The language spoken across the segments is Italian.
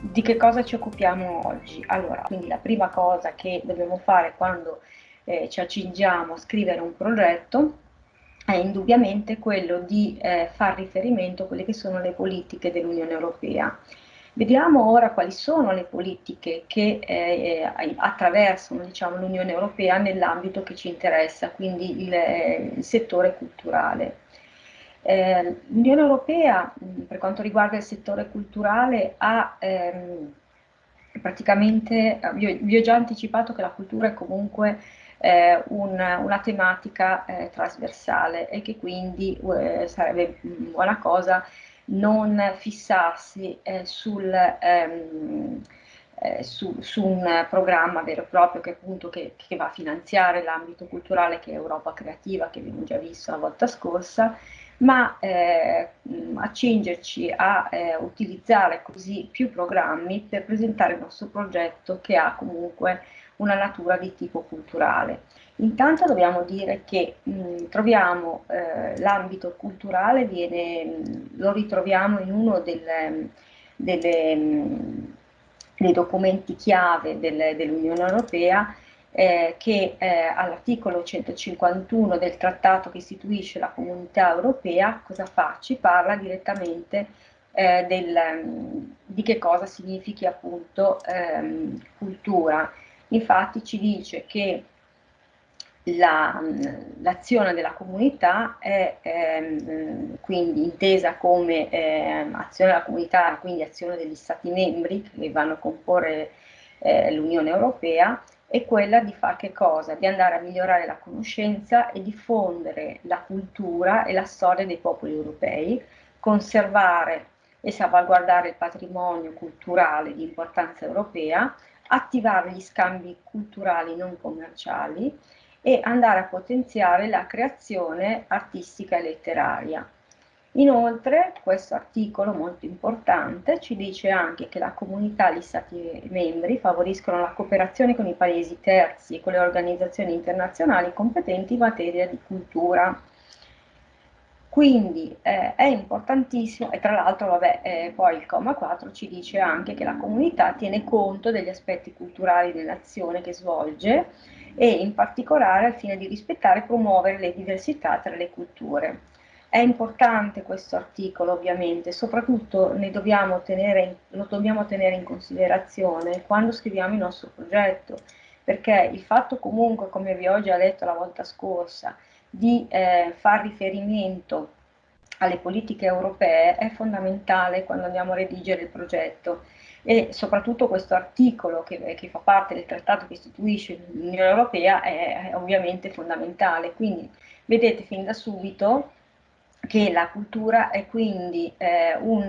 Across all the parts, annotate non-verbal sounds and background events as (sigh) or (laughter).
di che cosa ci occupiamo oggi. Allora, quindi la prima cosa che dobbiamo fare quando eh, ci accingiamo a scrivere un progetto è indubbiamente quello di eh, far riferimento a quelle che sono le politiche dell'Unione Europea. Vediamo ora quali sono le politiche che eh, attraversano diciamo, l'Unione Europea nell'ambito che ci interessa, quindi il, il settore culturale. Eh, L'Unione Europea, per quanto riguarda il settore culturale, ha ehm, praticamente, vi, vi ho già anticipato che la cultura è comunque eh, un, una tematica eh, trasversale e che quindi eh, sarebbe buona cosa non fissarsi eh, sul, ehm, eh, su, su, un programma vero e proprio che, appunto, che, che va a finanziare l'ambito culturale che è Europa Creativa, che abbiamo già visto la volta scorsa, ma eh, accingerci a eh, utilizzare così più programmi per presentare il nostro progetto che ha comunque una natura di tipo culturale. Intanto dobbiamo dire che mh, troviamo eh, l'ambito culturale, viene, mh, lo ritroviamo in uno del, delle, mh, dei documenti chiave del, dell'Unione Europea eh, che eh, all'articolo 151 del trattato che istituisce la comunità europea, cosa fa? Ci parla direttamente eh, del, di che cosa significhi appunto ehm, cultura. Infatti ci dice che l'azione la, della comunità è ehm, quindi intesa come eh, azione della comunità, quindi azione degli Stati membri che vanno a comporre eh, l'Unione Europea, è quella di fare che cosa? Di andare a migliorare la conoscenza e diffondere la cultura e la storia dei popoli europei, conservare e salvaguardare il patrimonio culturale di importanza europea, attivare gli scambi culturali non commerciali e andare a potenziare la creazione artistica e letteraria. Inoltre questo articolo molto importante ci dice anche che la comunità gli Stati membri favoriscono la cooperazione con i paesi terzi e con le organizzazioni internazionali competenti in materia di cultura. Quindi eh, è importantissimo, e tra l'altro eh, poi il comma 4 ci dice anche che la comunità tiene conto degli aspetti culturali dell'azione che svolge e in particolare al fine di rispettare e promuovere le diversità tra le culture. È importante questo articolo ovviamente, soprattutto dobbiamo tenere, lo dobbiamo tenere in considerazione quando scriviamo il nostro progetto, perché il fatto comunque, come vi ho già detto la volta scorsa, di eh, far riferimento alle politiche europee è fondamentale quando andiamo a redigere il progetto e soprattutto questo articolo che, che fa parte del trattato che istituisce l'Unione Europea è, è ovviamente fondamentale, quindi vedete fin da subito che la cultura è quindi eh, un,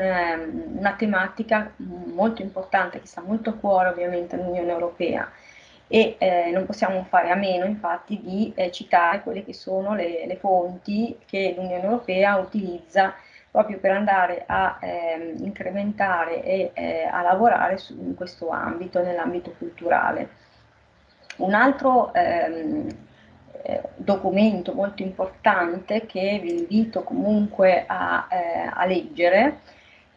una tematica molto importante che sta molto a cuore ovviamente all'Unione Europea e eh, non possiamo fare a meno infatti di eh, citare quelle che sono le, le fonti che l'Unione Europea utilizza proprio per andare a eh, incrementare e eh, a lavorare su, in questo ambito, nell'ambito culturale. Un altro ehm, eh, documento molto importante che vi invito comunque a, eh, a leggere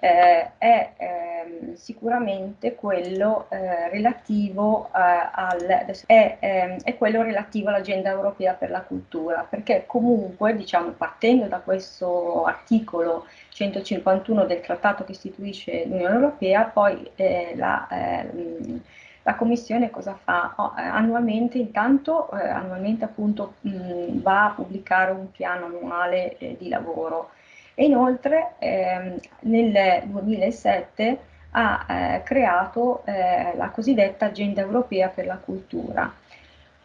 eh, è ehm, sicuramente quello eh, relativo eh, al, è, ehm, è quello relativo all'agenda europea per la cultura, perché comunque diciamo partendo da questo articolo 151 del trattato che istituisce l'Unione Europea, poi eh, la, ehm, la Commissione cosa fa? Oh, eh, annualmente, intanto, eh, annualmente appunto mh, va a pubblicare un piano annuale eh, di lavoro e inoltre ehm, nel 2007 ha eh, creato eh, la cosiddetta Agenda Europea per la Cultura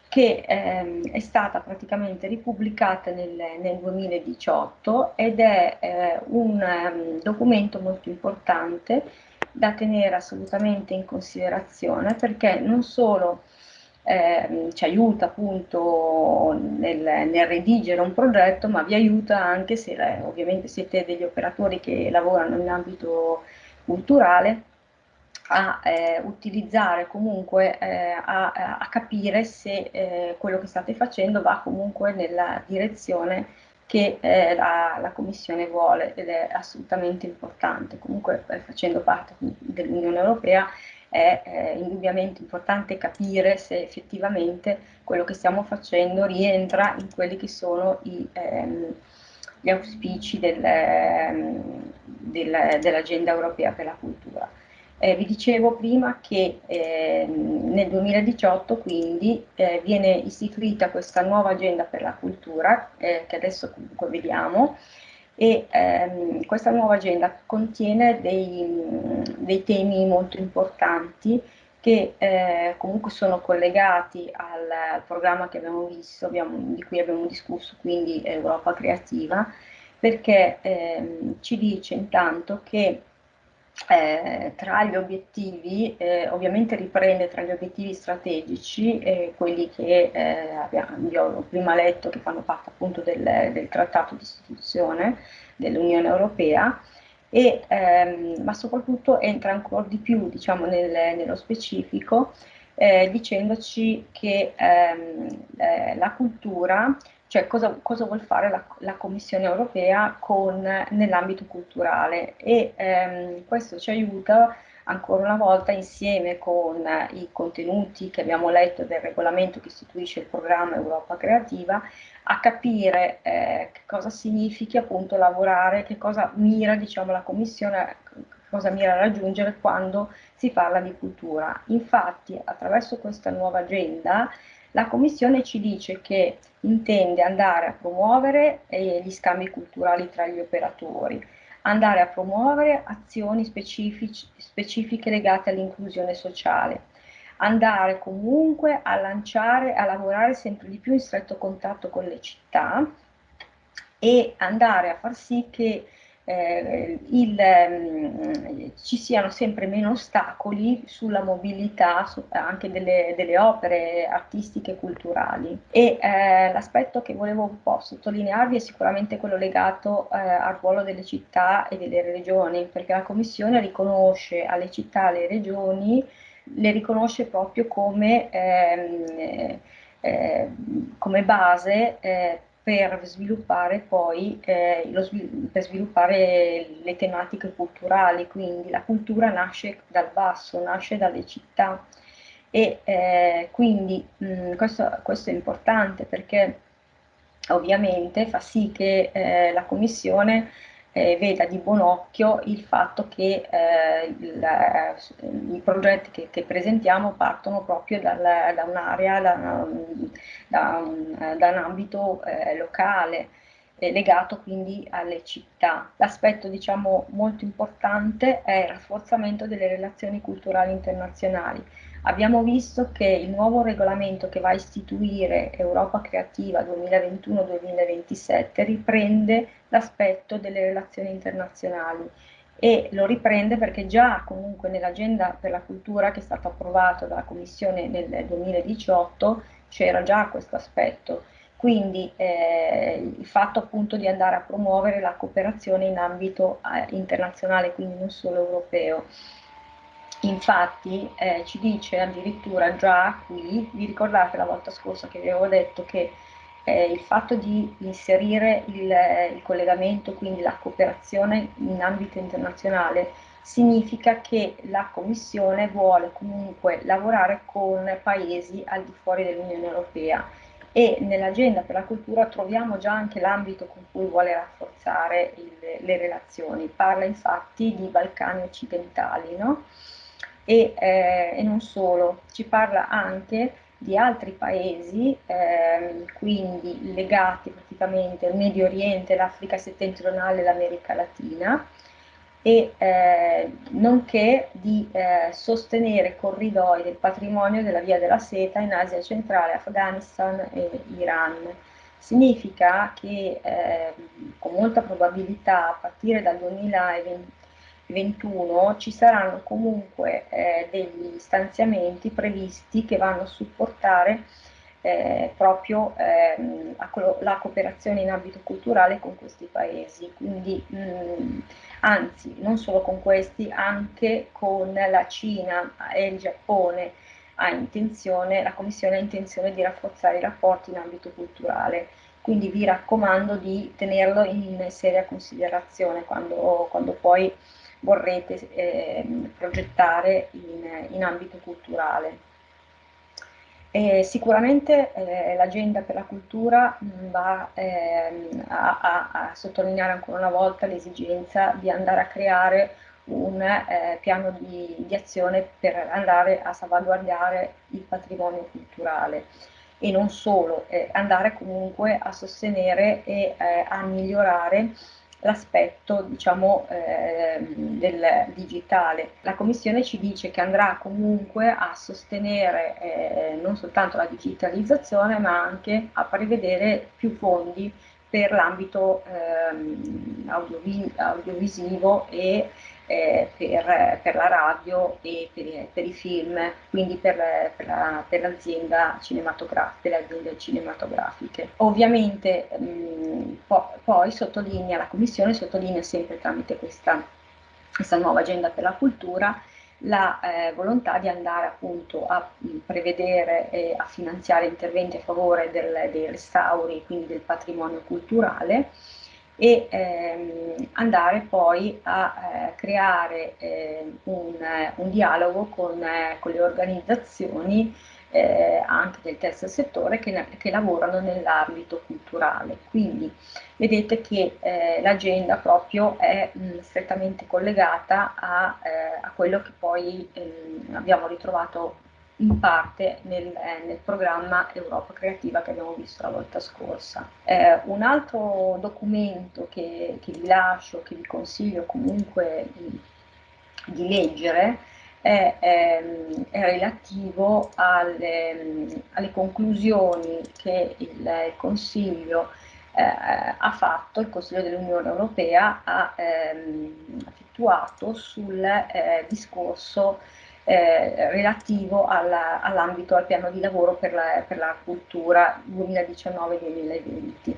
che ehm, è stata praticamente ripubblicata nel, nel 2018 ed è eh, un um, documento molto importante da tenere assolutamente in considerazione perché non solo eh, ci aiuta appunto nel, nel, redigere un progetto, ma vi aiuta anche se eh, ovviamente siete degli operatori che lavorano in ambito culturale a eh, utilizzare comunque eh, a, a, capire se eh, quello che state facendo va comunque nella direzione che eh, la, la, Commissione vuole ed è assolutamente importante. Comunque eh, facendo parte dell'Unione Europea è eh, indubbiamente importante capire se effettivamente quello che stiamo facendo rientra in quelli che sono i, ehm, gli auspici del, ehm, del, dell'agenda europea per la cultura. Eh, vi dicevo prima che eh, nel 2018 quindi eh, viene istituita questa nuova agenda per la cultura, eh, che adesso comunque vediamo, e ehm, questa nuova agenda contiene dei, dei temi molto importanti che eh, comunque sono collegati al, al, programma che abbiamo visto, abbiamo, di cui abbiamo discusso, quindi Europa Creativa, perché ehm, ci dice intanto che eh, tra gli obiettivi, eh, ovviamente riprende tra gli obiettivi strategici, eh, quelli che eh, abbiamo, ho prima letto, che fanno parte appunto del, del trattato di istituzione dell'Unione Europea, e, ehm, ma soprattutto entra ancora di più diciamo, nel, nello specifico, eh, dicendoci che ehm, eh, la cultura cioè cosa, cosa vuol fare la, la, Commissione europea nell'ambito culturale e ehm, questo ci aiuta ancora una volta insieme con i contenuti che abbiamo letto del regolamento che istituisce il programma Europa Creativa a capire eh, che cosa significa appunto lavorare, che cosa mira diciamo, la Commissione, cosa mira a raggiungere quando si parla di cultura. Infatti attraverso questa nuova agenda la Commissione ci dice che intende andare a promuovere eh, gli scambi culturali tra gli operatori, andare a promuovere azioni specifiche legate all'inclusione sociale, andare comunque a lanciare, a lavorare sempre di più in stretto contatto con le città e andare a far sì che eh, il, mh, ci siano sempre meno ostacoli sulla mobilità su, anche delle, delle, opere artistiche e culturali. E eh, l'aspetto che volevo un po' sottolinearvi è sicuramente quello legato eh, al ruolo delle città e delle regioni, perché la Commissione riconosce alle città e alle regioni, le riconosce proprio come, ehm, eh, come base eh, per sviluppare poi eh, lo, per sviluppare le tematiche culturali, quindi la cultura nasce dal basso, nasce dalle città. E eh, quindi mh, questo, questo, è importante perché ovviamente fa sì che eh, la Commissione eh, veda di buon occhio il fatto che eh, il, i progetti che, che, presentiamo partono proprio dal, da un'area, da, da, un, da, un, ambito eh, locale legato quindi alle città. L'aspetto diciamo molto importante è il rafforzamento delle relazioni culturali internazionali. Abbiamo visto che il nuovo regolamento che va a istituire Europa Creativa 2021-2027 riprende l'aspetto delle relazioni internazionali e lo riprende perché già comunque nell'agenda per la cultura che è stata approvata dalla Commissione nel 2018 c'era già questo aspetto. Quindi eh, il fatto appunto di andare a promuovere la cooperazione in ambito eh, internazionale, quindi non solo europeo. Infatti eh, ci dice addirittura già qui, vi ricordate la volta scorsa che vi avevo detto che eh, il fatto di inserire il, il, collegamento, quindi la cooperazione in ambito internazionale, significa che la Commissione vuole comunque lavorare con paesi al di fuori dell'Unione Europea e nell'agenda per la cultura troviamo già anche l'ambito con cui vuole rafforzare il, le relazioni. Parla infatti di Balcani occidentali, no? E, eh, e non solo, ci parla anche di altri paesi, eh, quindi legati praticamente al Medio Oriente, l'Africa settentrionale e l'America Latina, e eh, nonché di eh, sostenere corridoi del patrimonio della Via della Seta in Asia centrale, Afghanistan e Iran. Significa che eh, con molta probabilità a partire dal 2020 2021 ci saranno comunque eh, degli stanziamenti previsti che vanno a supportare eh, proprio ehm, la cooperazione in ambito culturale con questi paesi, quindi mh, mm, anzi non solo con questi, anche con la Cina e il Giappone ha intenzione, la Commissione ha intenzione di rafforzare i rapporti in ambito culturale. Quindi vi raccomando di tenerlo in seria considerazione quando, quando poi vorrete eh, progettare in, in, ambito culturale. E sicuramente eh, l'agenda per la cultura va eh, a, a, a, sottolineare ancora una volta l'esigenza di andare a creare un eh, piano di, di, azione per andare a salvaguardare il patrimonio culturale e non solo, eh, andare comunque a sostenere e eh, a migliorare l'aspetto diciamo, eh, del digitale. La Commissione ci dice che andrà comunque a sostenere eh, non soltanto la digitalizzazione ma anche a prevedere più fondi per l'ambito audiovi audiovisivo e eh, per, per, la radio e per, per i film, quindi per, per l'azienda la, cinematografica, le aziende cinematografiche. Ovviamente mh, po poi sottolinea, la Commissione sottolinea sempre tramite questa, questa nuova agenda per la cultura la eh, volontà di andare appunto a prevedere e a finanziare interventi a favore del, dei restauri, quindi del patrimonio culturale, e ehm, andare poi a eh, creare eh, un, un, dialogo con, eh, con le organizzazioni eh, anche del terzo settore che, che lavorano nell'ambito culturale. Quindi vedete che eh, l'agenda proprio è mh, strettamente collegata a, eh, a, quello che poi ehm, abbiamo ritrovato in parte nel, eh, nel, programma Europa Creativa che abbiamo visto la volta scorsa. Eh, un altro documento che, che, vi lascio, che vi consiglio comunque di, di leggere, è, ehm, è relativo alle, alle, conclusioni che il, il Consiglio eh, ha fatto, il Consiglio dell'Unione Europea ha ehm, effettuato sul eh, discorso eh, relativo all'ambito, all al piano di lavoro per la, per la cultura 2019-2020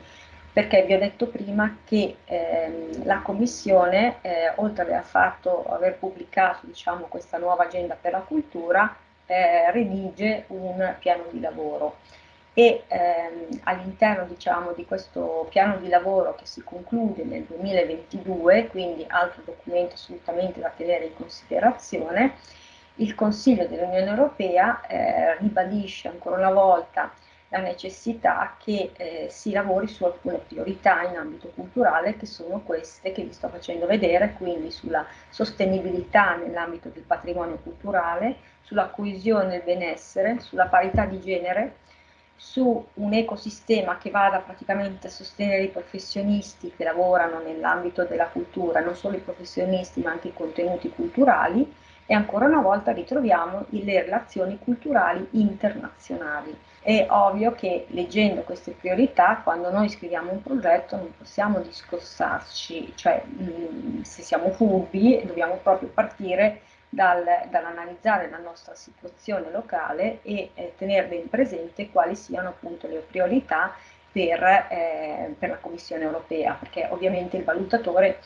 perché vi ho detto prima che ehm, la Commissione, eh, oltre a fatto, aver pubblicato diciamo, questa nuova agenda per la cultura, eh, redige un piano di lavoro. E ehm, all'interno diciamo, di questo piano di lavoro che si conclude nel 2022, quindi altro documento assolutamente da tenere in considerazione, il Consiglio dell'Unione Europea eh, ribadisce ancora una volta la necessità che eh, si lavori su alcune priorità in ambito culturale che sono queste che vi sto facendo vedere, quindi sulla sostenibilità nell'ambito del patrimonio culturale, sulla coesione del benessere, sulla parità di genere, su un ecosistema che vada praticamente a sostenere i professionisti che lavorano nell'ambito della cultura, non solo i professionisti ma anche i contenuti culturali, e ancora una volta ritroviamo le relazioni culturali internazionali. È ovvio che leggendo queste priorità, quando noi scriviamo un progetto non possiamo discostarci, cioè mm, se siamo furbi dobbiamo proprio partire dal, dall'analizzare la nostra situazione locale e eh, tenere ben presente quali siano appunto le priorità per, eh, per la Commissione europea, perché ovviamente il valutatore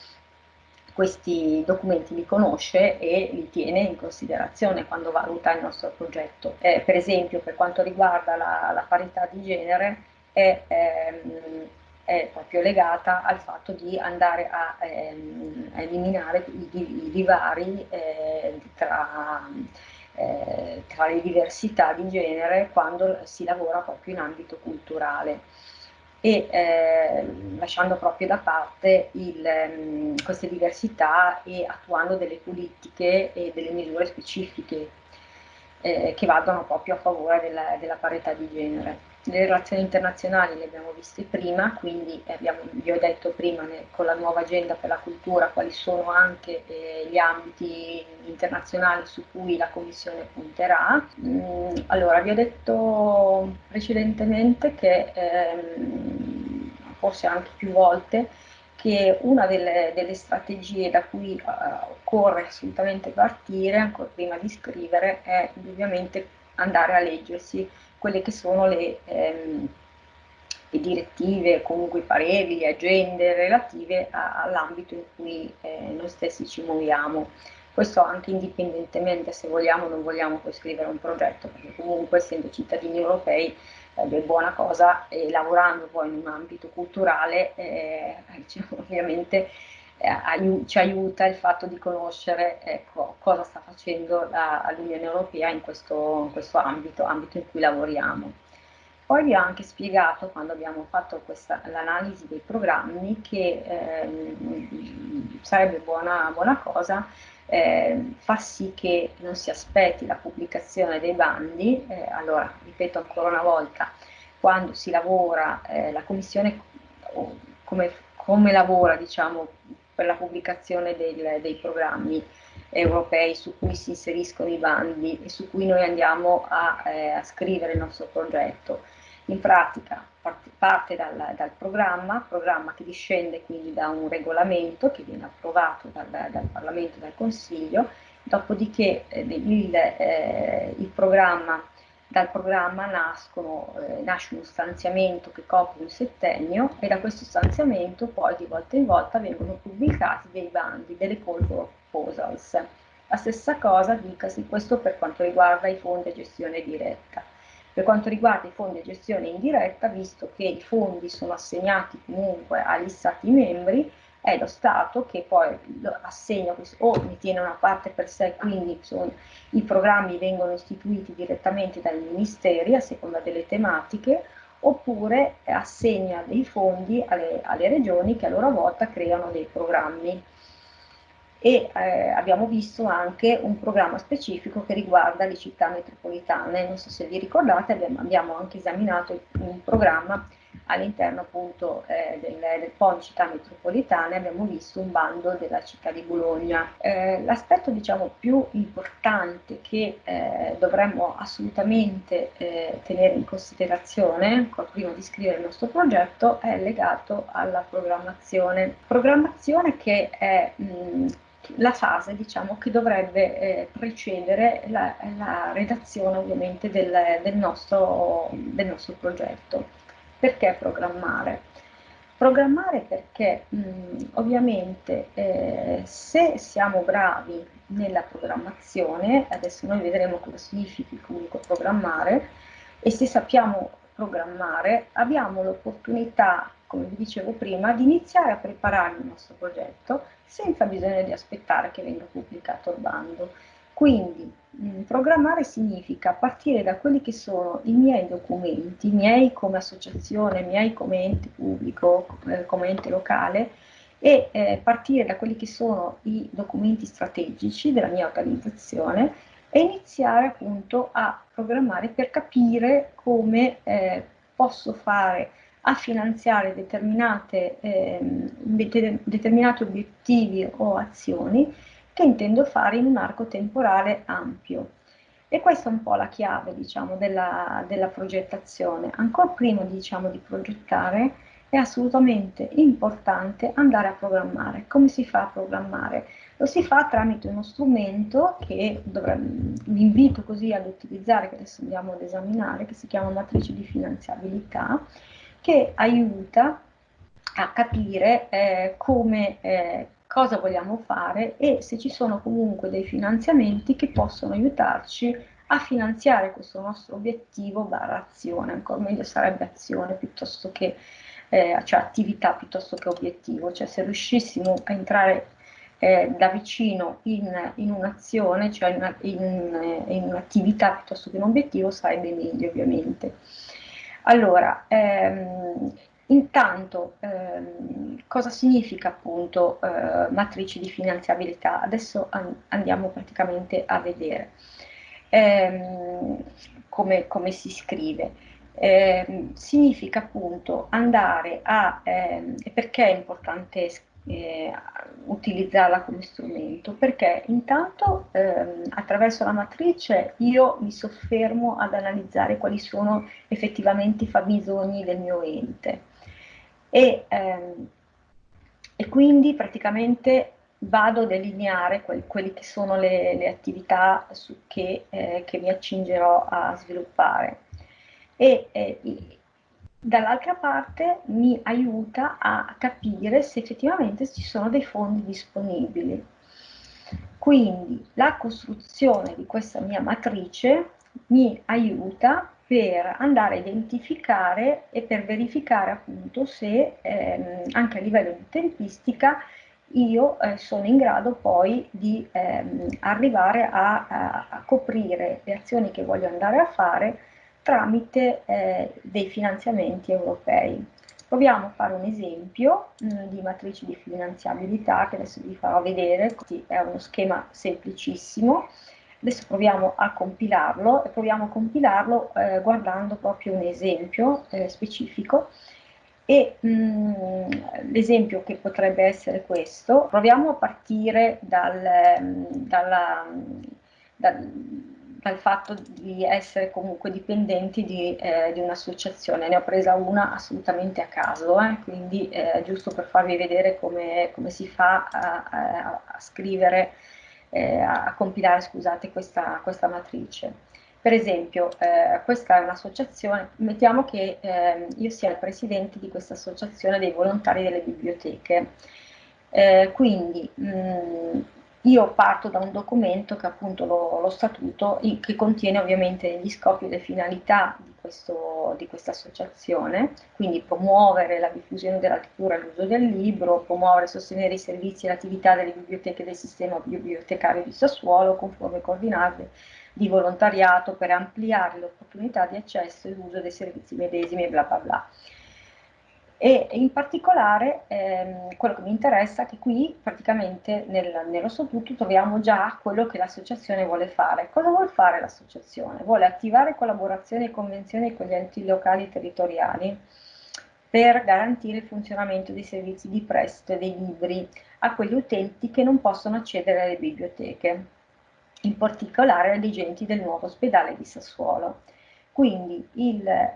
questi documenti li conosce e li tiene in considerazione quando valuta il nostro progetto. Eh, per esempio per quanto riguarda la, la parità di genere è, ehm, è, proprio legata al fatto di andare a, ehm, a eliminare i, i divari eh, tra, eh, tra le diversità di genere quando si lavora proprio in ambito culturale e eh, lasciando proprio da parte il, um, queste diversità e attuando delle politiche e delle misure specifiche eh, che vadano proprio a favore della, della parità di genere. Le relazioni internazionali le abbiamo viste prima, quindi abbiamo, vi ho detto prima ne, con la nuova agenda per la cultura quali sono anche eh, gli ambiti internazionali su cui la Commissione punterà. Mm, allora, vi ho detto precedentemente che, ehm, forse anche più volte, che una delle, delle strategie da cui uh, occorre assolutamente partire, ancora prima di scrivere, è ovviamente andare a leggersi quelle che sono le, ehm, le direttive, comunque i pareri, le agende relative all'ambito in cui eh, noi stessi ci muoviamo. questo anche indipendentemente se vogliamo o non vogliamo poi scrivere un progetto, perché comunque essendo cittadini europei è buona cosa e lavorando poi in un ambito culturale eh, (laughs) diciamo, ovviamente eh, aiu ci aiuta il fatto di conoscere ecco, cosa sta facendo l'Unione Europea in questo, in questo ambito, ambito in cui lavoriamo. Poi vi ho anche spiegato, quando abbiamo fatto l'analisi dei programmi, che ehm, sarebbe buona, buona cosa eh, far sì che non si aspetti la pubblicazione dei bandi. Eh, allora, ripeto ancora una volta, quando si lavora, eh, la Commissione come, come lavora diciamo, per la pubblicazione del, dei programmi europei su cui si inseriscono i bandi e su cui noi andiamo a, eh, a scrivere il nostro progetto. In pratica parte dal, dal, programma, programma che discende quindi da un regolamento che viene approvato dal, dal Parlamento e dal Consiglio, dopodiché eh, il, eh, il programma, dal programma nascono, eh, nasce uno stanziamento che copre un settennio e da questo stanziamento poi di volta in volta vengono pubblicati dei bandi, delle call proposals. La stessa cosa dicasi questo per quanto riguarda i fondi a gestione diretta. Per quanto riguarda i fondi a gestione indiretta, visto che i fondi sono assegnati comunque agli Stati membri, è lo Stato che poi assegna o ne tiene una parte per sé, quindi sono, i programmi vengono istituiti direttamente dai ministeri a seconda delle tematiche, oppure assegna dei fondi alle, alle regioni che a loro volta creano dei programmi e eh, abbiamo visto anche un programma specifico che riguarda le città metropolitane. Non so se vi ricordate, abbiamo anche esaminato un programma all'interno appunto eh, del, del PON città metropolitane, abbiamo visto un bando della città di Bologna. Eh, l'aspetto diciamo più importante che eh, dovremmo assolutamente eh, tenere in considerazione, prima di scrivere il nostro progetto, è legato alla programmazione. Programmazione che è mh, la fase diciamo, che dovrebbe eh, precedere la, la, redazione ovviamente del, del, nostro, del, nostro, progetto. Perché programmare? Programmare perché mh, ovviamente eh, se siamo bravi nella programmazione, adesso noi vedremo cosa significa comunque programmare, e se sappiamo programmare abbiamo l'opportunità come vi dicevo prima, di iniziare a preparare il nostro progetto senza bisogno di aspettare che venga pubblicato il bando. Quindi mh, mm, programmare significa partire da quelli che sono i miei documenti, i miei come associazione, i miei come ente pubblico, eh, come ente locale, e eh, partire da quelli che sono i documenti strategici della mia organizzazione e iniziare appunto a programmare per capire come eh, posso fare a finanziare eh, determinati obiettivi o azioni che intendo fare in un arco temporale ampio. E questa è un po' la chiave diciamo, della, della progettazione. Ancora prima diciamo, di progettare è assolutamente importante andare a programmare. Come si fa a programmare? Lo si fa tramite uno strumento che vi invito così ad utilizzare, che adesso andiamo ad esaminare, che si chiama matrice di finanziabilità, che aiuta a capire eh, come, eh, cosa vogliamo fare e se ci sono comunque dei finanziamenti che possono aiutarci a finanziare questo nostro obiettivo barra azione, ancora meglio sarebbe azione piuttosto che eh, cioè attività piuttosto che obiettivo, cioè se riuscissimo a entrare eh, da vicino in, in un'azione, cioè in, in, in un'attività piuttosto che un obiettivo sarebbe meglio ovviamente. Allora, ehm, intanto ehm, cosa significa appunto eh, matrice di finanziabilità? Adesso an andiamo praticamente a vedere ehm, come, come, si scrive. Eh, significa appunto andare a, ehm, e perché è importante eh, utilizzarla come strumento perché intanto ehm, attraverso la matrice io mi soffermo ad analizzare quali sono effettivamente i fabbisogni del mio ente e, ehm, e quindi praticamente vado a delineare quel, quelle che sono le, le attività che, eh, che, mi accingerò a sviluppare e eh, dall'altra parte mi aiuta a capire se effettivamente ci sono dei fondi disponibili. Quindi la costruzione di questa mia matrice mi aiuta per andare a identificare e per verificare appunto se ehm, anche a livello di tempistica io eh, sono in grado poi di ehm, arrivare a, a, a, coprire le azioni che voglio andare a fare tramite eh, dei finanziamenti europei. Proviamo a fare un esempio mh, mm, di matrice di finanziabilità che adesso vi farò vedere, è uno schema semplicissimo. Adesso proviamo a compilarlo e proviamo a compilarlo eh, guardando proprio un esempio eh, specifico e mm, l'esempio che potrebbe essere questo, proviamo a partire dal, mm, dalla, dal, dal fatto di essere comunque dipendenti di, eh, di un'associazione. Ne ho presa una assolutamente a caso, eh, quindi eh, giusto per farvi vedere come, come si fa a, a, a scrivere, eh, a compilare scusate, questa, questa matrice. Per esempio, eh, questa è un'associazione, mettiamo che eh, io sia il presidente di questa associazione dei volontari delle biblioteche. Eh, quindi mh, mm, io parto da un documento che è appunto lo, lo statuto, che contiene ovviamente gli scopi e le finalità di, questo, di questa associazione, quindi promuovere la diffusione della lettura e l'uso del libro, promuovere e sostenere i servizi e l'attività delle biblioteche del sistema bibliotecario di Sassuolo, conforme coordinate di volontariato per ampliare le opportunità di accesso e uso dei servizi medesimi e bla bla bla. E in particolare ehm, quello che mi interessa è che qui praticamente nel, nello statuto troviamo già quello che l'associazione vuole fare. Cosa vuole fare l'associazione? Vuole attivare collaborazioni e convenzioni con gli enti locali e territoriali per garantire il funzionamento dei servizi di prestito dei libri a quegli utenti che non possono accedere alle biblioteche in particolare redigenti del nuovo ospedale di Sassuolo. Quindi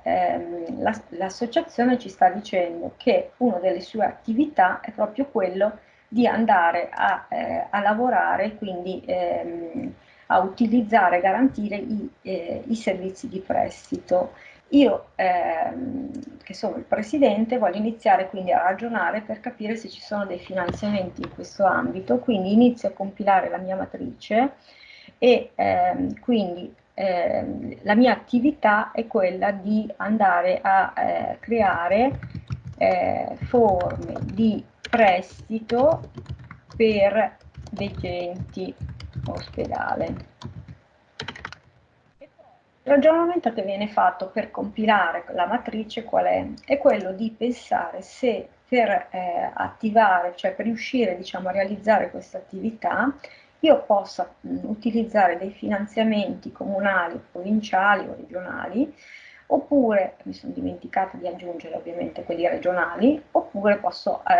ehm, l'associazione la, ci sta dicendo che una delle sue attività è proprio quello di andare a, eh, a lavorare, quindi ehm, a utilizzare e garantire i, eh, i, servizi di prestito. Io, ehm, che sono il presidente, voglio iniziare quindi a ragionare per capire se ci sono dei finanziamenti in questo ambito, quindi inizio a compilare la mia matrice e ehm, quindi ehm, la mia attività è quella di andare a eh, creare eh, forme di prestito per degenti ospedale. Il ragionamento che viene fatto per compilare la matrice qual è? È quello di pensare se per eh, attivare, cioè per riuscire diciamo, a realizzare questa attività, io possa mh, utilizzare dei finanziamenti comunali, provinciali o regionali, oppure, mi sono dimenticata di aggiungere ovviamente quelli regionali, oppure posso eh,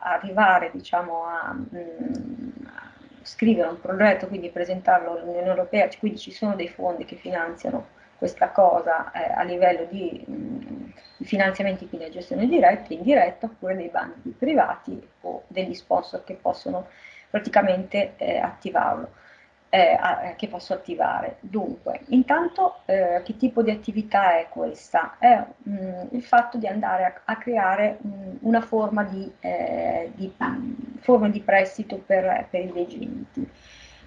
arrivare diciamo, a, mh, a, scrivere un progetto, quindi presentarlo all'Unione Europea, quindi ci sono dei fondi che finanziano questa cosa eh, a livello di, mh, di finanziamenti quindi a gestione diretta, indiretta, oppure dei bandi privati o degli sponsor che possono praticamente eh, attivarlo, eh, eh, che posso attivare. Dunque, intanto eh, che tipo di attività è questa? È mh, mm, il fatto di andare a, a creare mh, mm, una forma di, eh, di, forma di, prestito per, per i degenti.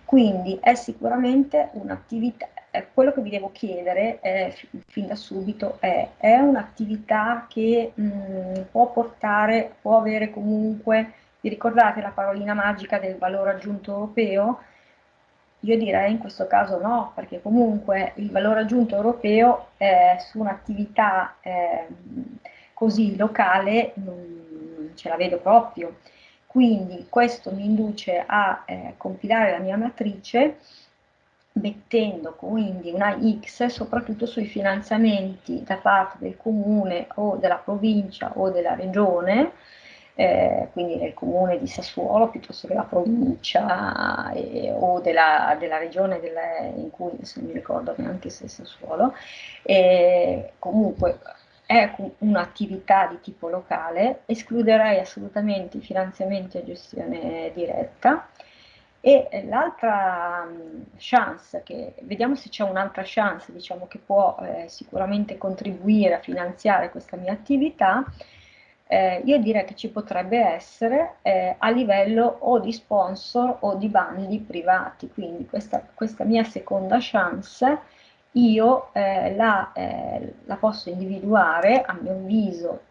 Quindi è sicuramente un'attività, quello che vi devo chiedere eh, fin da subito è, è un'attività che mh, mm, può portare, può avere comunque vi ricordate la parolina magica del valore aggiunto europeo? Io direi in questo caso no, perché comunque il valore aggiunto europeo eh, su un'attività eh, così locale non ce la vedo proprio. Quindi questo mi induce a eh, compilare la mia matrice mettendo quindi una X soprattutto sui finanziamenti da parte del comune o della provincia o della regione eh, quindi nel comune di Sassuolo piuttosto che la provincia eh, o della, della regione delle, in cui non mi ricordo neanche se è Sassuolo, eh, comunque è un'attività di tipo locale, escluderei assolutamente i finanziamenti a gestione diretta. E l'altra chance, che, vediamo se c'è un'altra chance diciamo, che può eh, sicuramente contribuire a finanziare questa mia attività, eh, io direi che ci potrebbe essere eh, a livello o di sponsor o di bandi privati, quindi questa, questa mia seconda chance io eh, la, eh, la, posso individuare, a mio avviso,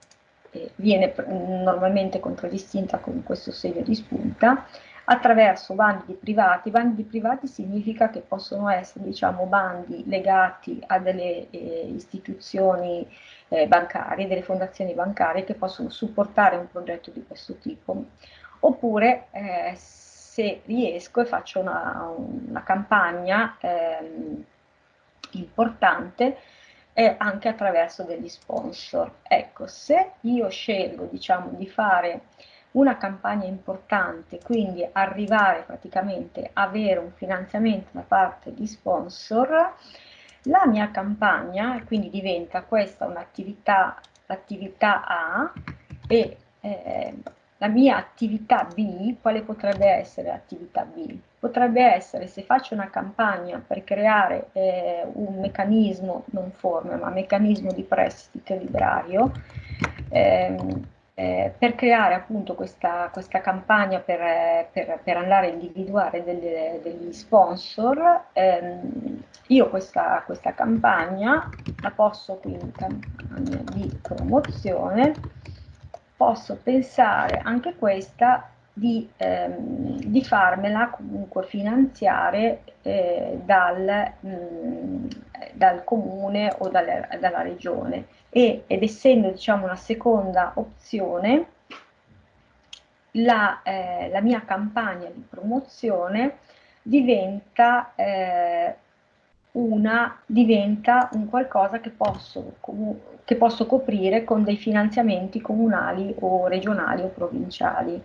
viene normalmente contraddistinta con questo segno di spunta, attraverso bandi privati. Bandi privati significa che possono essere diciamo, bandi legati a delle eh, istituzioni eh, bancarie, delle fondazioni bancarie che possono supportare un progetto di questo tipo. Oppure eh, se riesco e faccio una, una campagna ehm, importante eh, anche attraverso degli sponsor. Ecco, se io scelgo diciamo, di fare una campagna importante, quindi arrivare praticamente a avere un finanziamento da parte di sponsor, la mia campagna quindi diventa questa un'attività, l'attività A e eh, la mia attività B, quale potrebbe essere l'attività B? Potrebbe essere se faccio una campagna per creare eh, un meccanismo, non forme, ma meccanismo di prestito librario, ehm, eh, per creare appunto questa, questa campagna per, per, per, andare a individuare delle, degli sponsor, ehm, io questa, questa campagna la posso quindi campagna di promozione, posso pensare anche questa di, ehm, di farmela comunque finanziare eh, dal, mh, mm, dal comune o dal, dalla regione e, ed essendo diciamo una seconda opzione la, eh, la mia campagna di promozione diventa, eh, una, diventa un qualcosa che posso, che posso coprire con dei finanziamenti comunali o regionali o provinciali.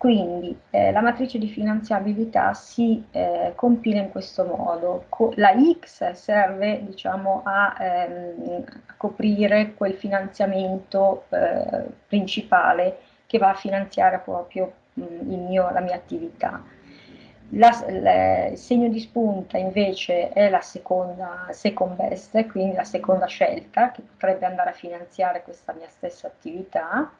Quindi eh, la matrice di finanziabilità si eh, compila in questo modo. Co la X serve diciamo, a, ehm, a coprire quel finanziamento eh, principale che va a finanziare proprio mh, mio, la mia attività. La, la, il segno di spunta invece è la seconda second best, quindi la seconda scelta che potrebbe andare a finanziare questa mia stessa attività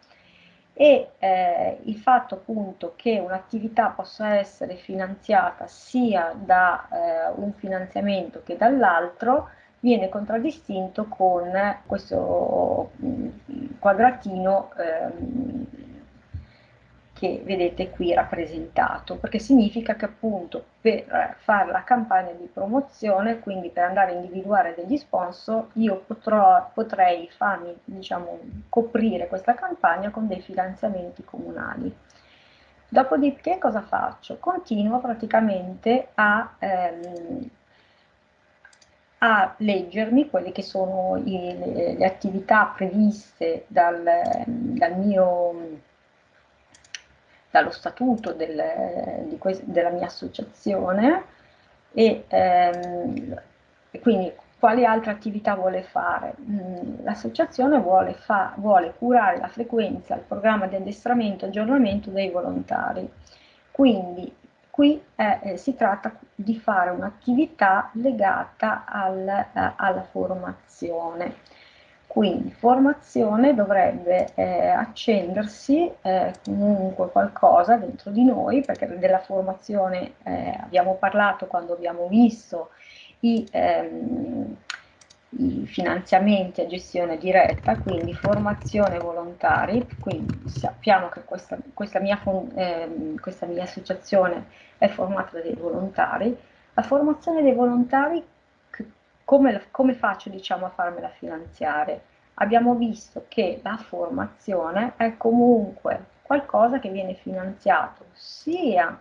e eh, il fatto appunto che un'attività possa essere finanziata sia da eh, un finanziamento che dall'altro viene contraddistinto con questo mm, quadratino eh, che vedete qui rappresentato, perché significa che appunto per fare la campagna di promozione, quindi per andare a individuare degli sponsor, io potrò, potrei farmi, diciamo, coprire questa campagna con dei finanziamenti comunali. Dopodiché cosa faccio? Continuo praticamente a, ehm, a leggermi quelle che sono i, le, le, attività previste dal, dal mio dallo statuto del, della mia associazione e, ehm, e, quindi quali altre attività vuole fare? Mm, l'associazione vuole, vuole, curare la frequenza, il programma di addestramento e aggiornamento dei volontari. Quindi qui eh, si tratta di fare un'attività legata al, eh, alla formazione. Quindi formazione dovrebbe eh, accendersi eh, comunque qualcosa dentro di noi, perché della formazione eh, abbiamo parlato quando abbiamo visto i, ehm, i, finanziamenti a gestione diretta, quindi formazione volontari, quindi sappiamo che questa, questa, mia, ehm, questa mia associazione è formata da dei volontari, la formazione dei volontari come, come faccio diciamo, a farmela finanziare? Abbiamo visto che la formazione è comunque qualcosa che viene finanziato sia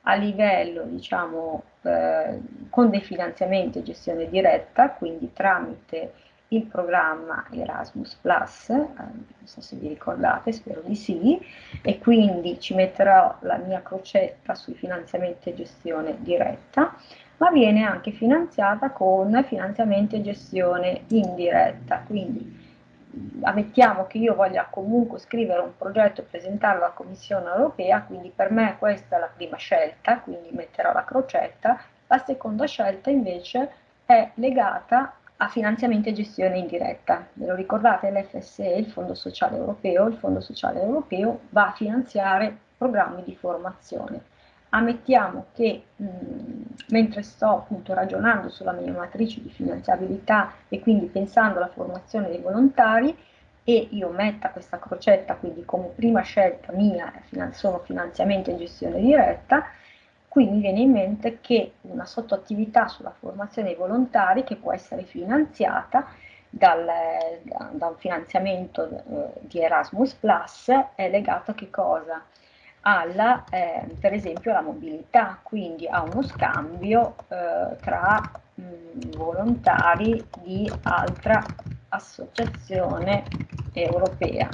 a livello, diciamo, eh, con dei finanziamenti e gestione diretta, quindi tramite il programma Erasmus Plus, eh, non so se vi ricordate, spero di sì, e quindi ci metterò la mia crocetta sui finanziamenti e gestione diretta, ma viene anche finanziata con finanziamenti e gestione indiretta, quindi ammettiamo che io voglia comunque scrivere un progetto e presentarlo alla Commissione europea, quindi per me questa è la prima scelta, quindi metterò la crocetta, la seconda scelta invece è legata a finanziamento e gestione indiretta. Ve lo ricordate l'FSE, il Fondo Sociale Europeo? Il Fondo Sociale Europeo va a finanziare programmi di formazione. Ammettiamo che mh, mentre sto appunto ragionando sulla mia matrice di finanziabilità e quindi pensando alla formazione dei volontari e io metta questa crocetta quindi come prima scelta mia sono finanziamento e gestione diretta, qui mi viene in mente che una sottoattività sulla formazione dei volontari che può essere finanziata dal, da, un finanziamento eh, di Erasmus Plus è legata a che cosa? Alla, eh, per esempio, alla mobilità, quindi a uno scambio eh, tra mh, volontari di altra associazione europea.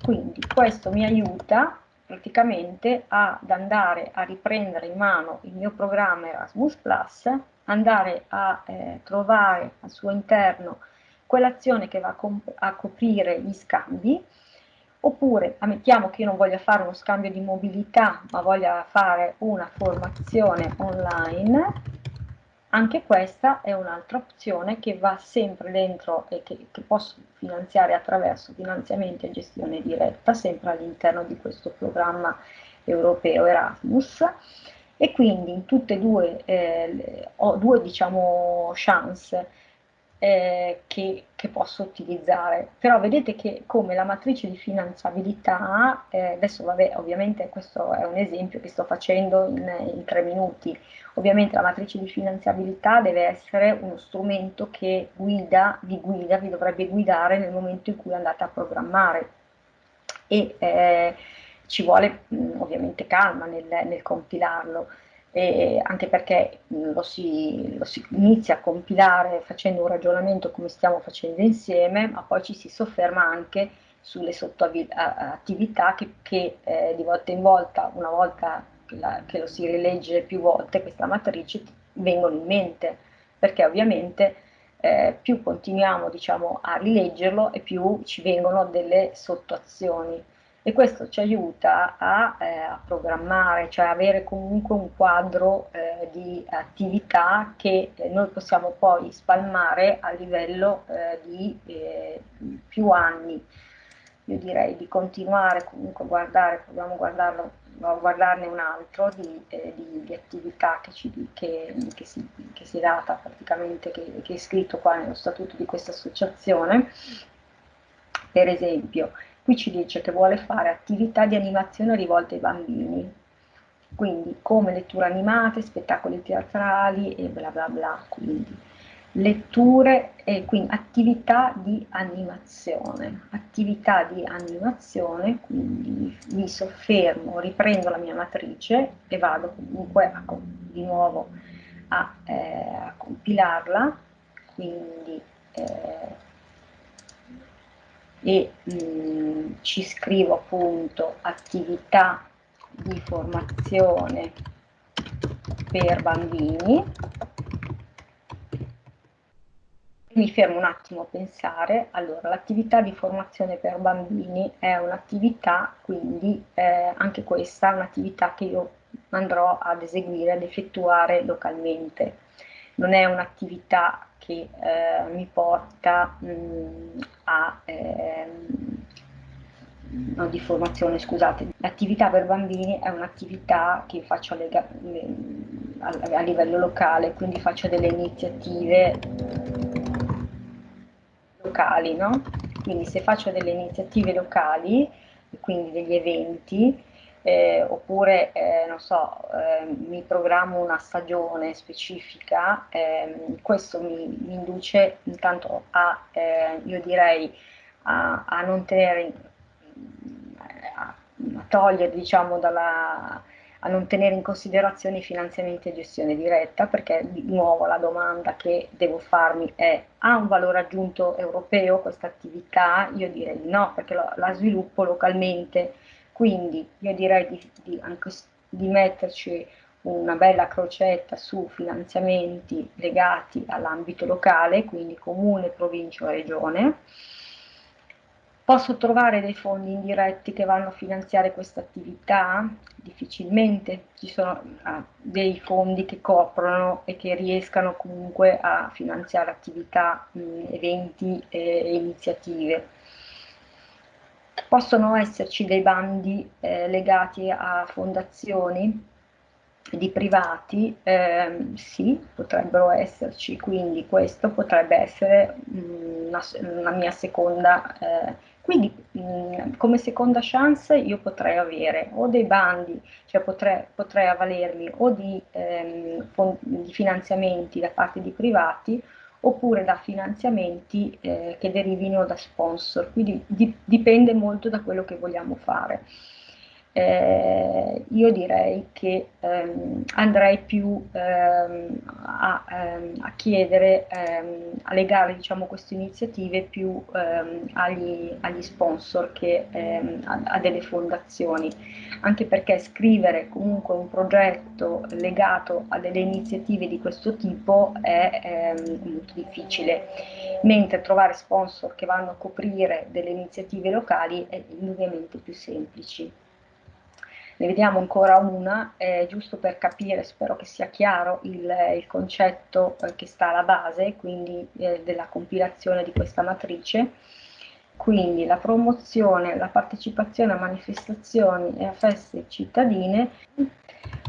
Quindi questo mi aiuta praticamente ad andare a riprendere in mano il mio programma Erasmus andare a eh, trovare al suo interno quell'azione che va a, a, coprire gli scambi, oppure ammettiamo che io non voglia fare uno scambio di mobilità, ma voglia fare una formazione online, anche questa è un'altra opzione che va sempre dentro e che, che posso finanziare attraverso finanziamenti e gestione diretta, sempre all'interno di questo programma europeo Erasmus. E quindi in tutte e due eh, ho due diciamo chance eh, che, che, posso utilizzare. Però vedete che come la matrice di finanziabilità, eh, adesso vabbè ovviamente questo è un esempio che sto facendo in, in tre minuti, ovviamente la matrice di finanziabilità deve essere uno strumento che guida, vi guida, vi dovrebbe guidare nel momento in cui andate a programmare. E eh, ci vuole mh, ovviamente calma nel, nel compilarlo eh, anche perché lo si, lo si, inizia a compilare facendo un ragionamento come stiamo facendo insieme, ma poi ci si sofferma anche sulle sottoattività che, che eh, di volta in volta, una volta che, la, che lo si rilegge più volte, questa matrice vengono in mente, perché ovviamente eh, più continuiamo diciamo, a rileggerlo e più ci vengono delle sottoazioni e questo ci aiuta a, eh, a programmare, cioè avere comunque un quadro eh, di attività che eh, noi possiamo poi spalmare a livello eh, di eh, più anni. Io direi di continuare comunque a guardare, proviamo a guardarne un altro di, eh, di, di attività che, ci, che, che, si, che, si, data praticamente, che, che è scritto qua nello statuto di questa associazione. Per esempio, Qui ci dice che vuole fare attività di animazione rivolte ai bambini, quindi come letture animate, spettacoli teatrali e bla bla bla, quindi. Letture e quindi attività di animazione, attività di animazione, quindi mi soffermo, riprendo la mia matrice e vado comunque a, di nuovo a, eh, a compilarla, quindi eh, e mh, mm, ci scrivo appunto attività di formazione per bambini mi fermo un attimo a pensare, allora l'attività di formazione per bambini è un'attività, quindi eh, anche questa è un'attività che io andrò ad eseguire, ad effettuare localmente. Non è un'attività che eh, mi porta mh, a ehm, no, di formazione, scusate. L'attività per bambini è un'attività che faccio a, a, a, livello locale, quindi faccio delle iniziative locali, no? Quindi se faccio delle iniziative locali, quindi degli eventi, eh, oppure eh, non so, eh, mi programmo una stagione specifica, ehm, questo mi, mi, induce intanto a, eh, io direi, a, a non tenere, a, a togliere diciamo dalla, a non tenere in considerazione i finanziamenti e gestione diretta, perché di nuovo la domanda che devo farmi è ha un valore aggiunto europeo questa attività? Io direi di no, perché la, la sviluppo localmente quindi io direi di, di, anche, di metterci una bella crocetta su finanziamenti legati all'ambito locale, quindi comune, provincia o regione, Posso trovare dei fondi indiretti che vanno a finanziare questa attività? Difficilmente ci sono ah, dei fondi che coprono e che riescano comunque a finanziare attività, mh, eventi e iniziative. Possono esserci dei bandi eh, legati a fondazioni di privati, eh, sì, potrebbero esserci, quindi questo potrebbe essere una, una mia seconda eh, quindi mh, come seconda chance io potrei avere o dei bandi, cioè potrei, potrei avvalermi o di, ehm, di, finanziamenti da parte di privati oppure da finanziamenti eh, che derivino da sponsor, quindi di, dipende molto da quello che vogliamo fare eh, io direi che ehm, andrei più ehm, a, ehm, a, chiedere, ehm, a legare diciamo, queste iniziative più ehm, agli, agli, sponsor che ehm, a, a, delle fondazioni, anche perché scrivere comunque un progetto legato a delle iniziative di questo tipo è molto difficile, mentre trovare sponsor che vanno a coprire delle iniziative locali è indubbiamente più semplice. Ne vediamo ancora una, eh, giusto per capire, spero che sia chiaro il, il concetto eh, che sta alla base, quindi eh, della compilazione di questa matrice. Quindi la promozione, la partecipazione a manifestazioni e a feste cittadine,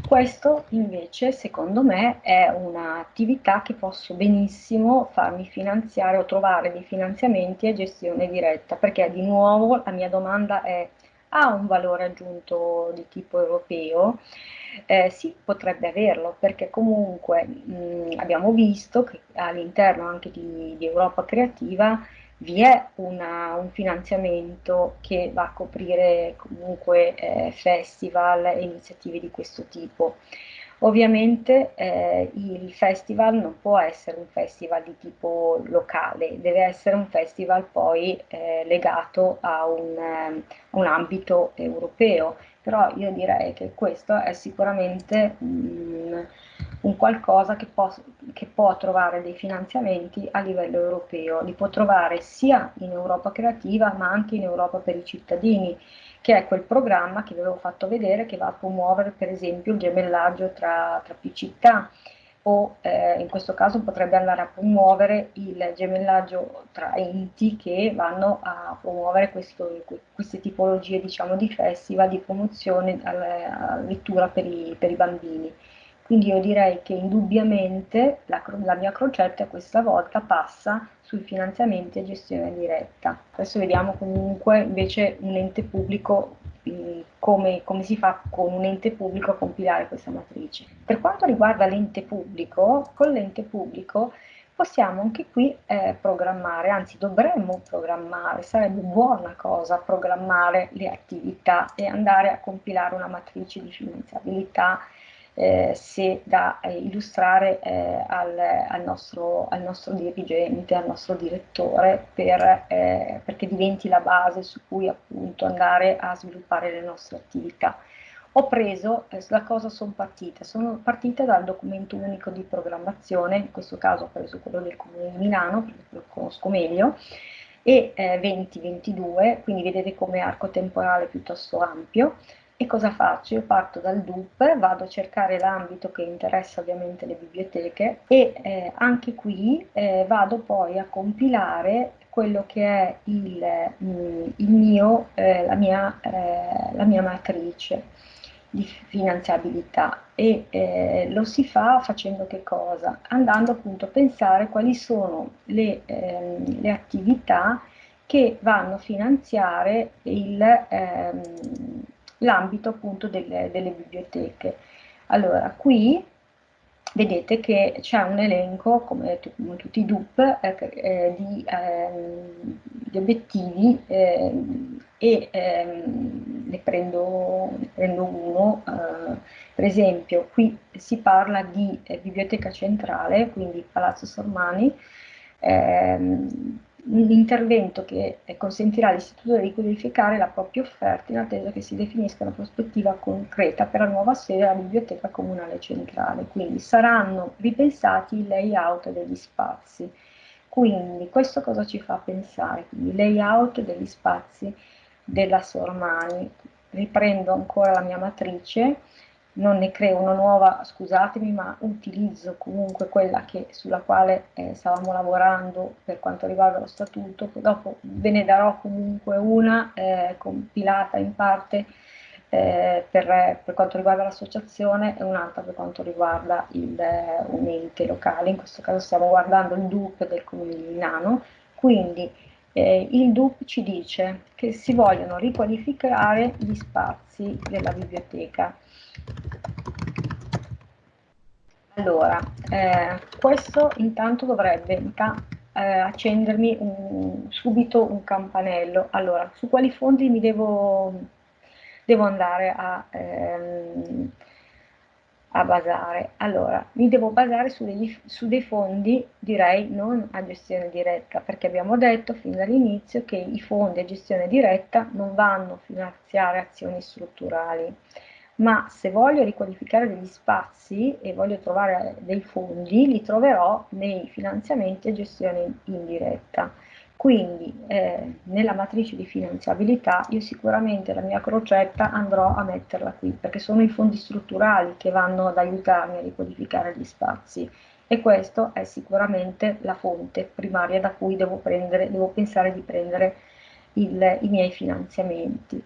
questo invece secondo me è un'attività che posso benissimo farmi finanziare o trovare dei finanziamenti a gestione diretta, perché di nuovo la mia domanda è ha un valore aggiunto di tipo europeo, eh, sì, potrebbe averlo, perché comunque mh, abbiamo visto che all'interno anche di, di, Europa Creativa vi è una, un finanziamento che va a coprire comunque eh, festival e iniziative di questo tipo. Ovviamente eh, il festival non può essere un festival di tipo locale, deve essere un festival poi eh, legato a un, eh, un, ambito europeo, però io direi che questo è sicuramente mh, un qualcosa che, può, che può trovare dei finanziamenti a livello europeo, li può trovare sia in Europa creativa ma anche in Europa per i cittadini che è quel programma che vi avevo fatto vedere che va a promuovere per esempio il gemellaggio tra, tra più città o eh, in questo caso potrebbe andare a promuovere il gemellaggio tra enti che vanno a promuovere questo, queste tipologie diciamo, di festival, di promozione alla, lettura per i, per i bambini. Quindi io direi che indubbiamente la, la mia crocetta questa volta passa sui finanziamenti e gestione diretta. Adesso vediamo comunque invece un ente pubblico come, come, si fa con un ente pubblico a compilare questa matrice. Per quanto riguarda l'ente pubblico, con l'ente pubblico possiamo anche qui eh, programmare, anzi dovremmo programmare, sarebbe buona cosa programmare le attività e andare a compilare una matrice di finanziabilità eh, se da eh, illustrare eh, al, al, nostro, al, nostro, dirigente, al nostro direttore, per, eh, perché diventi la base su cui appunto andare a sviluppare le nostre attività. Ho preso, eh, da cosa sono partite? Sono partite dal documento unico di programmazione, in questo caso ho preso quello del Comune di Milano, perché lo conosco meglio, e 2022, eh, quindi vedete come arco temporale piuttosto ampio, e cosa faccio? Io parto dal DUP, vado a cercare l'ambito che interessa ovviamente le biblioteche e eh, anche qui eh, vado poi a compilare quello che è il, mm, il mio, eh, la, mia, eh, la, mia, matrice di finanziabilità e eh, lo si fa facendo che cosa? Andando appunto a pensare quali sono le, ehm, le attività che vanno a finanziare il, ehm, l'ambito appunto delle, delle biblioteche. Allora, qui vedete che c'è un elenco, come, tutti i DUP, eh, eh, di, eh, di, obiettivi ehm, e ehm, ne prendo, ne, prendo, uno. Eh, per esempio, qui si parla di eh, biblioteca centrale, quindi Palazzo Sormani, ehm, un intervento che consentirà all'istituto di codificare la propria offerta in attesa che si definisca una prospettiva concreta per la nuova sede della Biblioteca Comunale Centrale. Quindi saranno ripensati i layout degli spazi. Quindi questo cosa ci fa pensare? Quindi layout degli spazi della Sormani. Riprendo ancora la mia matrice, non ne creo una nuova, scusatemi, ma utilizzo comunque quella che, sulla quale eh, stavamo lavorando per quanto riguarda lo statuto, dopo ve ne darò comunque una eh, compilata in parte eh, per, per, quanto riguarda l'associazione e un'altra per quanto riguarda il, un ente locale, in questo caso stiamo guardando il DUP del Comune di Milano, quindi eh, il DUP ci dice che si vogliono riqualificare gli spazi della biblioteca. Allora, eh, questo intanto dovrebbe eh, accendermi un, subito un campanello. Allora, su quali fondi mi devo, devo andare a, ehm, a basare? Allora, mi devo basare su, degli, su dei fondi, direi, non a gestione diretta, perché abbiamo detto fin dall'inizio che i fondi a gestione diretta non vanno a finanziare azioni strutturali ma se voglio riqualificare degli spazi e voglio trovare dei fondi, li troverò nei finanziamenti a gestione indiretta. Quindi eh, nella matrice di finanziabilità io sicuramente la mia crocetta andrò a metterla qui, perché sono i fondi strutturali che vanno ad aiutarmi a riqualificare gli spazi e questa è sicuramente la fonte primaria da cui devo, prendere, devo pensare di prendere il, i miei finanziamenti.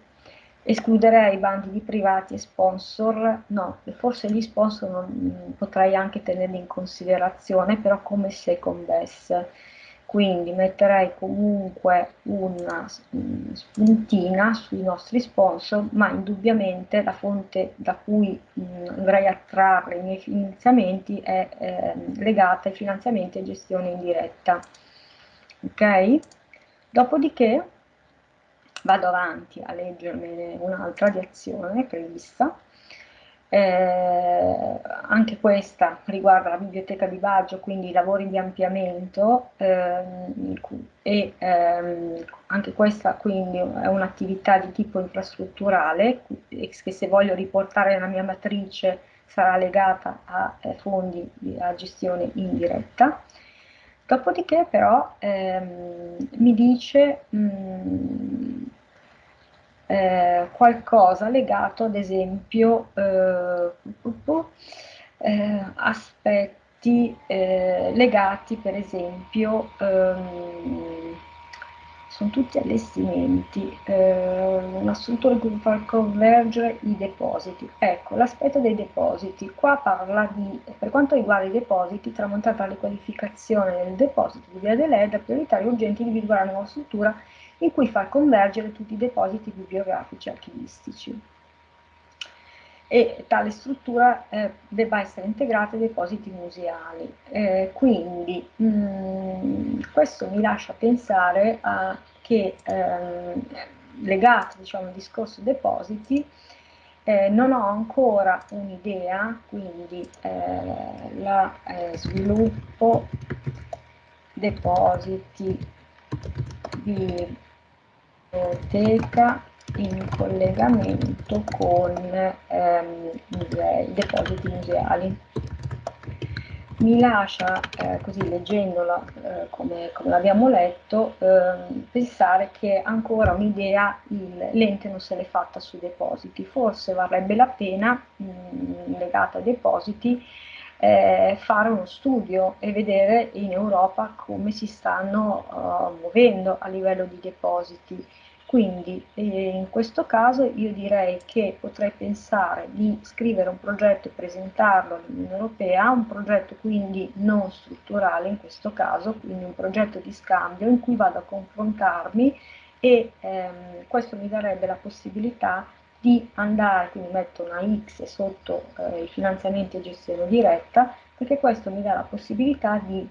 Escluderei bandi di privati e sponsor, no, forse gli sponsor non, potrei anche tenerli in considerazione, però come second best. Quindi metterei comunque una spuntina sui nostri sponsor, ma indubbiamente la fonte da cui mh, andrei a trarre i miei finanziamenti è eh, legata ai finanziamenti e gestione indiretta. Ok? Dopodiché vado avanti a leggermene un'altra di azione prevista. Eh, anche questa riguarda la biblioteca di Baggio, quindi i lavori di ampliamento ehm, e ehm, anche questa quindi è un'attività di tipo infrastrutturale che se voglio riportare nella mia matrice sarà legata a eh, fondi a gestione indiretta. Dopodiché però ehm, mi dice mh, mm, eh, qualcosa legato ad esempio eh, aspetti eh, legati per esempio ehm, sono tutti allestimenti, eh, una struttura che fa convergere i depositi. Ecco, l'aspetto dei depositi. Qua parla di, per quanto riguarda i depositi, tramontata la qualificazione del deposito di via dell'ED, è prioritario urgente individuare una nuova struttura in cui far convergere tutti i depositi bibliografici archivistici e tale struttura eh, debba essere integrata ai depositi museali. Eh, quindi mh, mm, questo mi lascia pensare a che eh, legato diciamo, al discorso depositi eh, non ho ancora un'idea, quindi eh, la eh, sviluppo depositi biblioteca in collegamento con ehm, musei, depositi museali. Mi lascia, eh, così leggendola eh, come, come l'abbiamo letto, eh, pensare che ancora un'idea l'ente non se l'è fatta sui depositi. Forse varrebbe la pena, mh, legata ai depositi, eh, fare uno studio e vedere in Europa come si stanno uh, muovendo a livello di depositi. Quindi eh, in questo caso io direi che potrei pensare di scrivere un progetto e presentarlo all'Unione Europea, un progetto quindi non strutturale in questo caso, quindi un progetto di scambio in cui vado a confrontarmi e ehm, questo mi darebbe la possibilità di andare, quindi metto una X sotto eh, i finanziamenti e gestione diretta, perché questo mi dà la possibilità di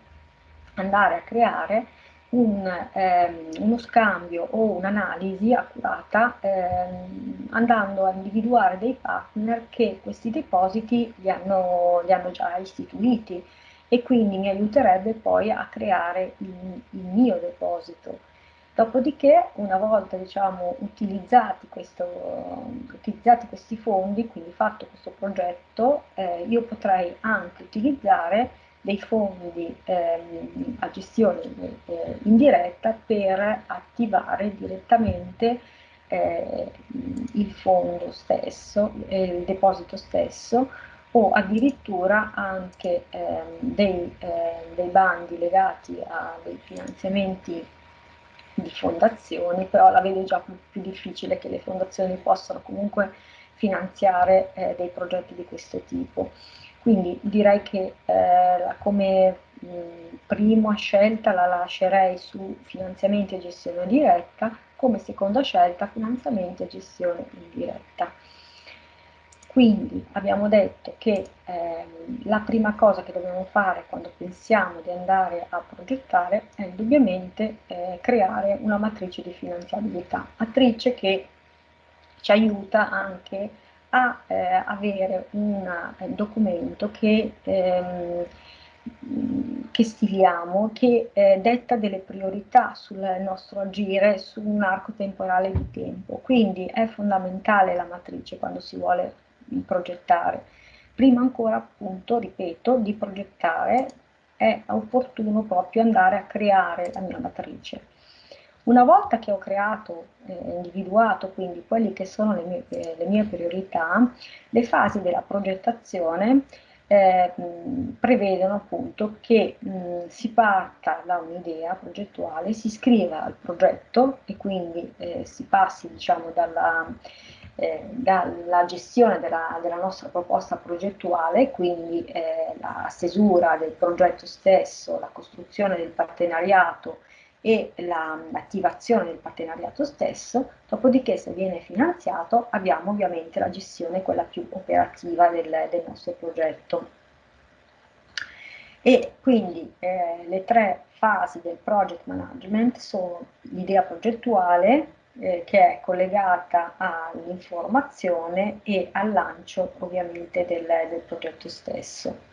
andare a creare un, ehm, uno scambio o un'analisi accurata ehm, andando a individuare dei partner che questi depositi li hanno, li hanno già istituiti e quindi mi aiuterebbe poi a creare il, il mio deposito. Dopodiché, una volta diciamo, utilizzati, questo, utilizzati, questi fondi, quindi fatto questo progetto, eh, io potrei anche utilizzare dei fondi ehm, a gestione eh, indiretta per attivare direttamente eh, il fondo stesso, eh, il deposito stesso o addirittura anche ehm, dei, eh, dei bandi legati a dei finanziamenti di fondazioni, però la vedo già più, più difficile che le fondazioni possano comunque finanziare eh, dei progetti di questo tipo. Quindi direi che eh, come prima scelta la lascerei su finanziamenti e gestione diretta, come seconda scelta finanziamenti e gestione indiretta. Quindi abbiamo detto che eh, la prima cosa che dobbiamo fare quando pensiamo di andare a progettare è indubbiamente eh, creare una matrice di finanziabilità, matrice che ci aiuta anche a eh, avere un documento che, ehm, che stiliamo, che eh, detta delle priorità sul nostro agire su un arco temporale di tempo. Quindi è fondamentale la matrice quando si vuole progettare. Prima ancora, appunto, ripeto, di progettare è opportuno proprio andare a creare la mia matrice. Una volta che ho creato, eh, individuato quindi quelle che sono le mie, eh, le mie priorità, le fasi della progettazione eh, prevedono appunto che mh, si parta da un'idea progettuale, si scriva al progetto e quindi eh, si passi diciamo dalla eh, dalla gestione della, della, nostra proposta progettuale, quindi eh, la stesura del progetto stesso, la costruzione del partenariato e l'attivazione del partenariato stesso, dopodiché se viene finanziato abbiamo ovviamente la gestione quella più operativa del, del nostro progetto. E quindi eh, le tre fasi del project management sono l'idea progettuale, eh, che è collegata all'informazione e al lancio ovviamente del, del progetto stesso.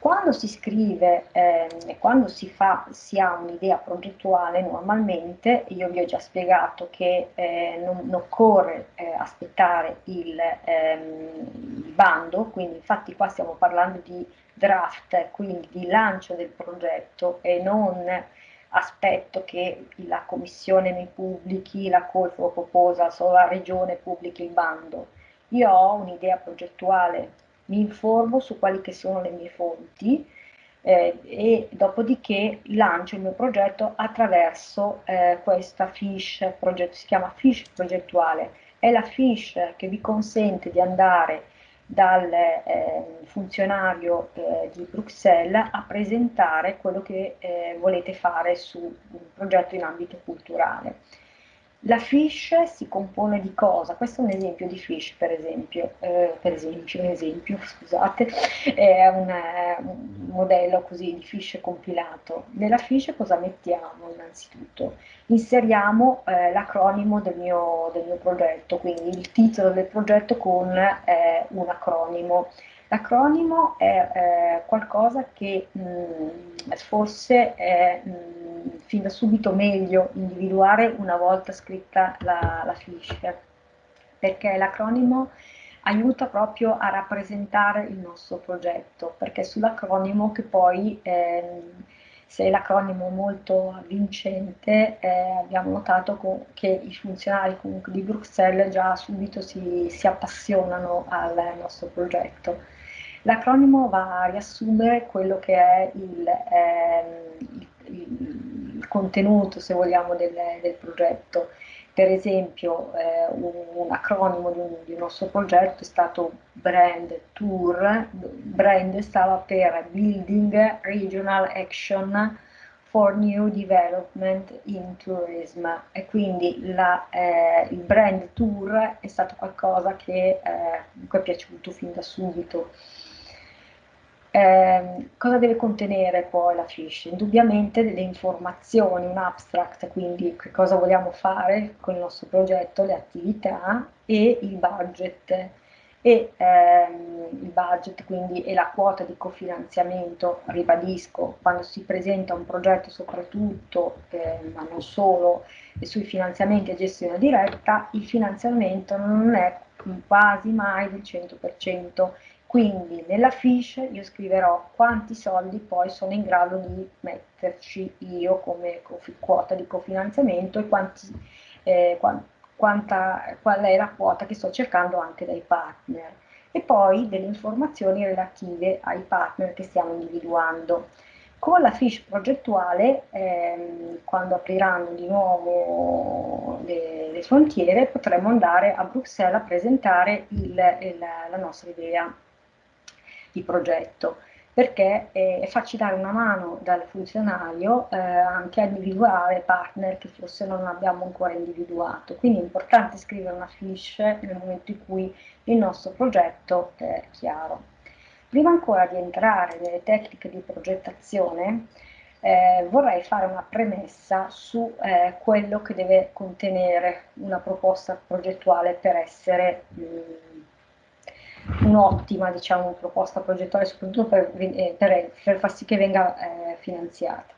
Quando si scrive eh, quando si, fa, si ha un'idea progettuale normalmente, io vi ho già spiegato che eh, non, non, occorre eh, aspettare il, ehm, il, bando, quindi infatti qua stiamo parlando di draft, quindi di lancio del progetto e non aspetto che la commissione mi pubblichi la call for proposal o la regione pubblichi il bando. Io ho un'idea progettuale, mi informo su quali che sono le mie fonti eh, e dopodiché lancio il mio progetto attraverso eh, questa progetto, si chiama fiche progettuale. È la fiche che vi consente di andare dal eh, funzionario eh, di Bruxelles a presentare quello che eh, volete fare su un progetto in ambito culturale. La fiche si compone di cosa? Questo è un esempio di fiche, per esempio, eh, per esempio, un esempio, scusate, è un, un, modello così di fiche compilato. Nella fiche cosa mettiamo innanzitutto? Inseriamo eh, l'acronimo del, del, mio progetto, quindi il titolo del progetto con eh, un acronimo. L'acronimo è eh, qualcosa che mh, mm, forse è mh, mm, fin da subito meglio individuare una volta scritta la, la fiche, perché l'acronimo aiuta proprio a rappresentare il nostro progetto, perché è sull'acronimo che poi, eh, se l'acronimo è molto avvincente, eh, abbiamo notato che i funzionari comunque di Bruxelles già subito si, si appassionano al nostro progetto. L'acronimo va a riassumere quello che è il, eh, il, il contenuto, se vogliamo, del, del progetto. Per esempio, eh, un, un, acronimo di un, di nostro progetto è stato Brand Tour. Brand stava per Building Regional Action for New Development in Tourism e quindi la, eh, il brand tour è stato qualcosa che eh, è piaciuto fin da subito. Eh, cosa deve contenere poi la fiche? Indubbiamente delle informazioni, un abstract, quindi che cosa vogliamo fare con il nostro progetto, le attività e il budget. E ehm, il budget quindi è la quota di cofinanziamento, ribadisco, quando si presenta un progetto soprattutto, eh, ma non solo, sui finanziamenti a gestione diretta, il finanziamento non è quasi mai del 100%, Quindi nella fiche io scriverò quanti soldi poi sono in grado di metterci io come quota di cofinanziamento e quanti, eh, quanta, qual è la quota che sto cercando anche dai partner e poi delle informazioni relative ai partner che stiamo individuando. Con la fiche progettuale, ehm, quando apriranno di nuovo le, le, frontiere, potremo andare a Bruxelles a presentare il, il, la nostra idea di progetto, perché è, farci dare una mano dal funzionario eh, anche a individuare partner che forse non abbiamo ancora individuato. Quindi è importante scrivere una fiche nel momento in cui il nostro progetto è chiaro. Prima ancora di entrare nelle tecniche di progettazione, eh, vorrei fare una premessa su eh, quello che deve contenere una proposta progettuale per essere mh, un'ottima diciamo, proposta progettuale, soprattutto per, eh, per, per, far sì che venga eh, finanziata.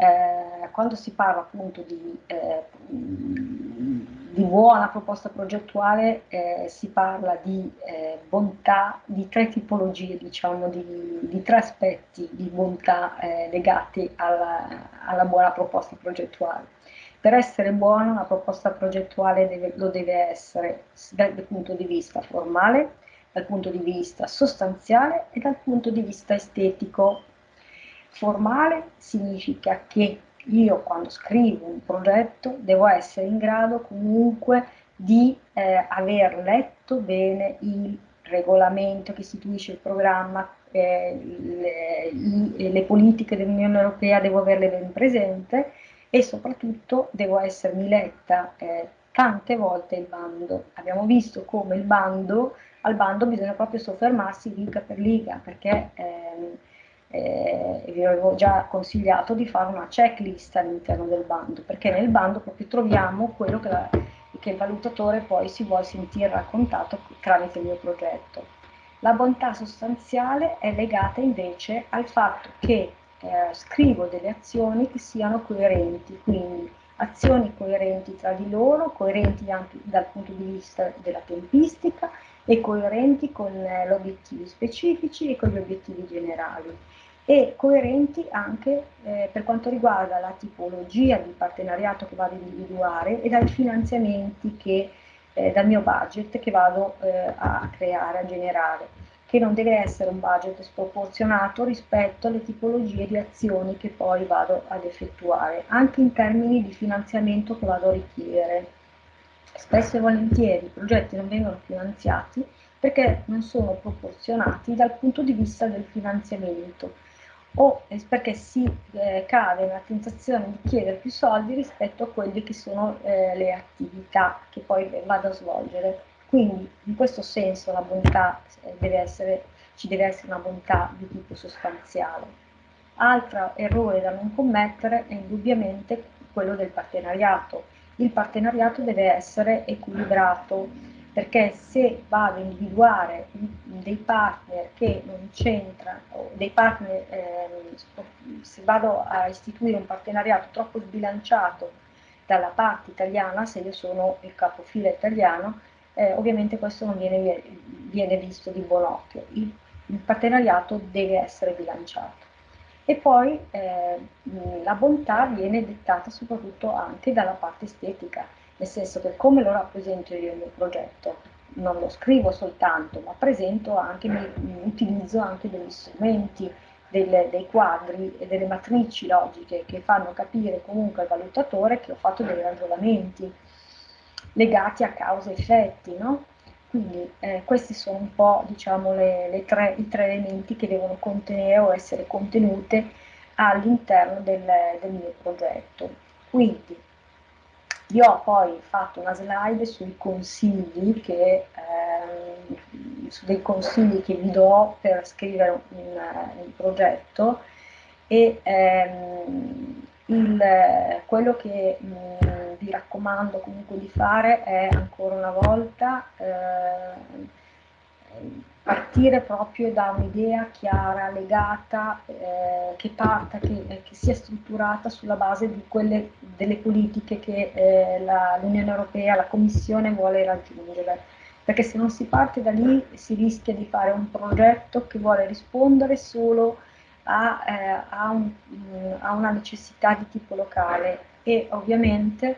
Eh, quando si parla appunto di, eh, di buona proposta progettuale eh, si parla di eh, bontà, di tre tipologie, diciamo, di, di tre aspetti di bontà legati alla, alla buona proposta progettuale. Per essere buona una proposta progettuale deve, lo deve essere dal punto di vista formale, dal punto di vista sostanziale e dal punto di vista estetico. Formale significa che io quando scrivo un progetto devo essere in grado comunque di eh, aver letto bene il regolamento che istituisce il programma, eh, le, le, politiche dell'Unione Europea devo averle ben presente e soprattutto devo essermi letta eh, tante volte il bando. Abbiamo visto come il bando, al bando bisogna proprio soffermarsi liga per liga, perché ehm, eh, vi avevo già consigliato di fare una checklist all'interno del bando, perché nel bando proprio troviamo quello che, la, che il valutatore poi si vuole sentire raccontato tramite il mio progetto. La bontà sostanziale è legata invece al fatto che eh, scrivo delle azioni che siano coerenti, quindi azioni coerenti tra di loro, coerenti anche dal punto di vista della tempistica e coerenti con eh, gli obiettivi specifici e con gli obiettivi generali e coerenti anche eh, per quanto riguarda la tipologia di partenariato che vado a individuare e dai finanziamenti che, eh, dal mio budget che vado eh, a creare, a generare che non deve essere un budget sproporzionato rispetto alle tipologie di azioni che poi vado ad effettuare, anche in termini di finanziamento che vado a richiedere. Spesso e volentieri i progetti non vengono finanziati perché non sono proporzionati dal punto di vista del finanziamento o perché si eh, cade nella tentazione di chiedere più soldi rispetto a quelle che sono eh, le attività che poi vado a svolgere. Quindi in questo senso la bontà eh, deve essere, ci deve essere una bontà di tipo sostanziale. Altro errore da non commettere è indubbiamente quello del partenariato. Il partenariato deve essere equilibrato perché se vado a individuare dei partner che non c'entrano, dei partner, eh, se vado a istituire un partenariato troppo sbilanciato dalla parte italiana, se io sono il capofila italiano, eh, ovviamente questo non viene, viene, visto di buon occhio, il, il, partenariato deve essere bilanciato. E poi eh, la bontà viene dettata soprattutto anche dalla parte estetica, nel senso che come lo rappresento io il mio progetto, non lo scrivo soltanto, ma presento anche, utilizzo anche degli strumenti, delle, dei quadri e delle matrici logiche che fanno capire comunque al valutatore che ho fatto dei ragionamenti legati a cause e effetti, no? Quindi eh, questi sono un po' diciamo, le, le tre, i tre elementi che devono contenere o essere contenute all'interno del, del mio progetto. Quindi io ho poi fatto una slide sui consigli che, ehm, su dei consigli che vi do per scrivere un, un progetto e ehm, il, quello che mh, mm, vi raccomando comunque di fare è ancora una volta eh, partire proprio da un'idea chiara, legata, eh, che parta, che, che, sia strutturata sulla base di quelle, delle politiche che eh, l'Unione Europea, la Commissione vuole raggiungere. perché se non si parte da lì si rischia di fare un progetto che vuole rispondere solo a, eh, a, un, a una necessità di tipo locale e ovviamente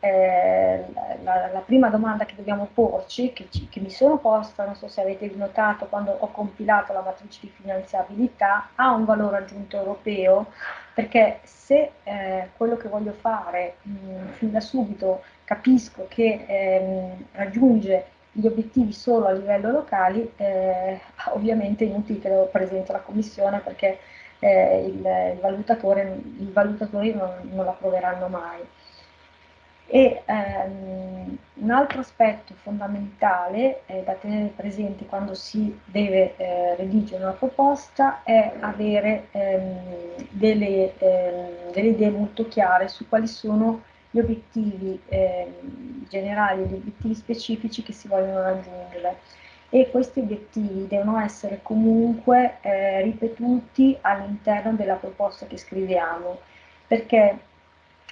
eh, la, la, prima domanda che dobbiamo porci, che, ci, che, mi sono posta, non so se avete notato quando ho compilato la matrice di finanziabilità, ha un valore aggiunto europeo, perché se eh, quello che voglio fare mh, fin da subito capisco che ehm, raggiunge gli obiettivi solo a livello locale, eh, ovviamente è inutile che lo presento alla Commissione perché eh, il, il, valutatore, i valutatori non, non l'approveranno mai. E ehm, un altro aspetto fondamentale eh, da tenere presente quando si deve eh, redigere una proposta è avere ehm, delle, ehm, delle, idee molto chiare su quali sono gli obiettivi ehm, generali gli obiettivi specifici che si vogliono raggiungere e questi obiettivi devono essere comunque eh, ripetuti all'interno della proposta che scriviamo perché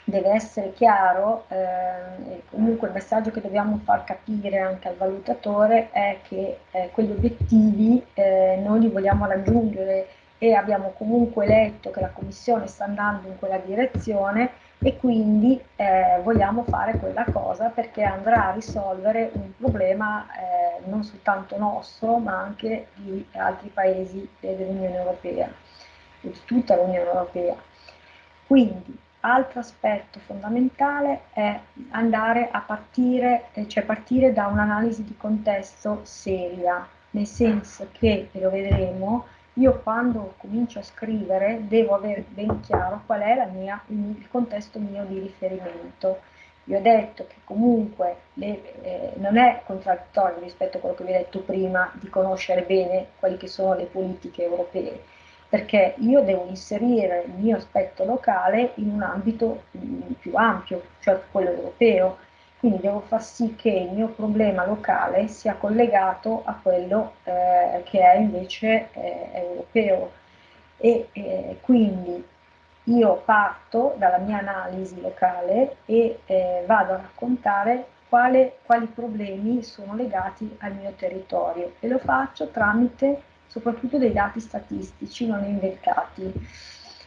deve essere chiaro, eh, comunque il messaggio che dobbiamo far capire anche al valutatore è che eh, quegli obiettivi eh, noi li vogliamo raggiungere e abbiamo comunque letto che la Commissione sta andando in quella direzione e quindi eh, vogliamo fare quella cosa perché andrà a risolvere un problema eh, non soltanto nostro ma anche di altri paesi dell'Unione Europea, di tutta l'Unione Europea. Quindi Altro aspetto fondamentale è andare a partire, eh, cioè partire da un'analisi di contesto seria, nel senso che, e lo vedremo, io quando comincio a scrivere devo avere ben chiaro qual è mia, il contesto mio di riferimento. Vi ho detto che comunque le, eh, non è contraddittorio rispetto a quello che vi ho detto prima di conoscere bene quali che sono le politiche europee, perché io devo inserire il mio aspetto locale in un ambito mm, più ampio, cioè quello europeo, quindi devo far sì che il mio problema locale sia collegato a quello eh, che è invece eh, europeo e eh, quindi io parto dalla mia analisi locale e eh, vado a raccontare quale, quali problemi sono legati al mio territorio e lo faccio tramite soprattutto dei dati statistici non inventati,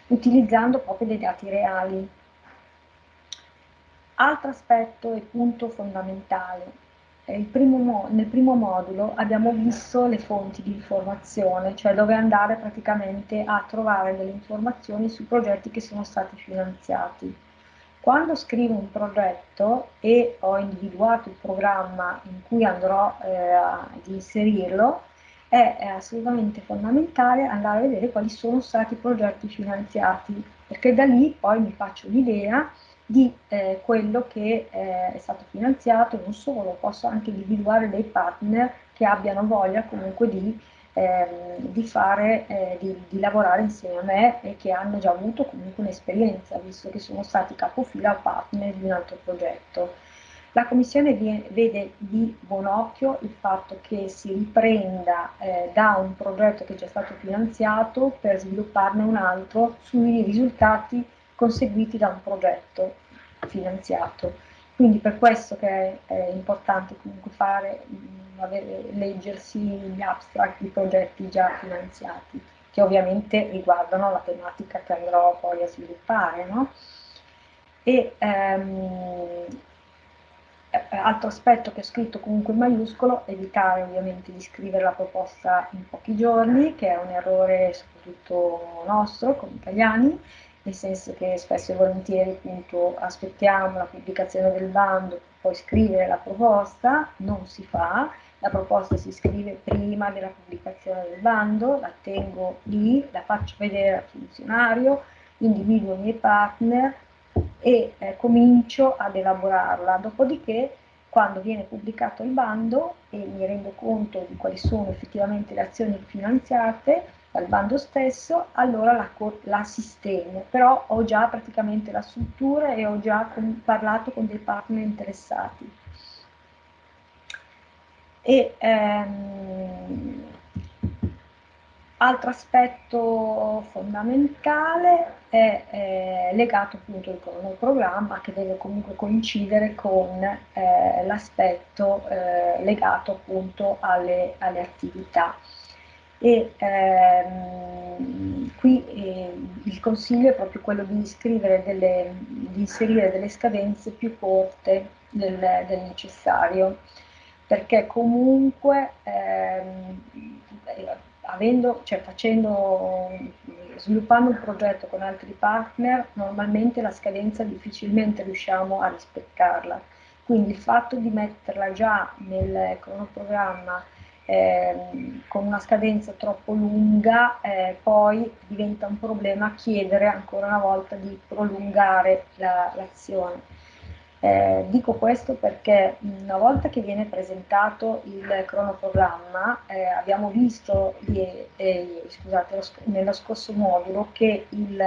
utilizzando proprio dei dati reali. Altro aspetto e punto fondamentale. Primo nel primo modulo abbiamo visto le fonti di informazione, cioè dove andare praticamente a trovare delle informazioni sui progetti che sono stati finanziati. Quando scrivo un progetto e ho individuato il programma in cui andrò eh, ad inserirlo, è, assolutamente fondamentale andare a vedere quali sono stati i progetti finanziati, perché da lì poi mi faccio l'idea di eh, quello che eh, è stato finanziato, non solo, posso anche individuare dei partner che abbiano voglia comunque di, eh, di, fare, eh, di, di, lavorare insieme a me e che hanno già avuto comunque un'esperienza, visto che sono stati capofila partner di un altro progetto. La Commissione vede di buon occhio il fatto che si riprenda eh, da un progetto che è già stato finanziato per svilupparne un altro sui risultati conseguiti da un progetto finanziato. Quindi per questo che è, è importante comunque fare, mm, avere, leggersi gli abstract di progetti già finanziati, che ovviamente riguardano la tematica che andrò poi a sviluppare. No? E, eh, altro aspetto che ho scritto comunque in maiuscolo, evitare ovviamente di scrivere la proposta in pochi giorni, che è un errore soprattutto nostro come italiani, nel senso che spesso e volentieri appunto aspettiamo la pubblicazione del bando poi scrivere la proposta, non si fa, la proposta si scrive prima della pubblicazione del bando, la tengo lì, la faccio vedere al funzionario, individuo i miei partner, e eh, comincio ad elaborarla. Dopodiché, quando viene pubblicato il bando e mi rendo conto di quali sono effettivamente le azioni finanziate dal bando stesso, allora la, la sistemo, però ho già praticamente la struttura e ho già con, parlato con dei partner interessati. E, ehm, Altro aspetto fondamentale è eh, legato appunto al programma che deve comunque coincidere con eh, l'aspetto eh, legato appunto alle, alle attività. E ehm, qui eh, il consiglio è proprio quello di, delle, di inserire delle scadenze più corte del, del necessario, perché comunque ehm, avendo, cioè facendo, sviluppando un progetto con altri partner, normalmente la scadenza difficilmente riusciamo a rispettarla. Quindi il fatto di metterla già nel cronoprogramma eh, con una scadenza troppo lunga, eh, poi diventa un problema chiedere ancora una volta di prolungare l'azione. La, eh, dico questo perché una volta che viene presentato il cronoprogramma, eh, abbiamo visto eh, scusate, nello scorso modulo che il,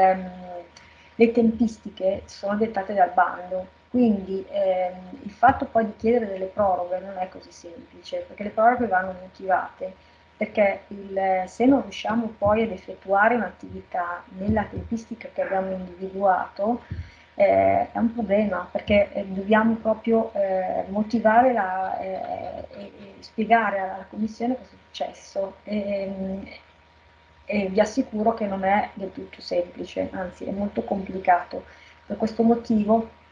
le tempistiche sono dettate dal bando, quindi ehm, il fatto poi di chiedere delle proroghe non è così semplice, perché le proroghe vanno motivate, perché il, se non riusciamo poi ad effettuare un'attività nella tempistica che abbiamo individuato, eh, è un problema perché eh, dobbiamo proprio eh, motivare la, eh, e, spiegare alla Commissione cosa è successo e, e, vi assicuro che non è del tutto semplice, anzi è molto complicato. Per questo motivo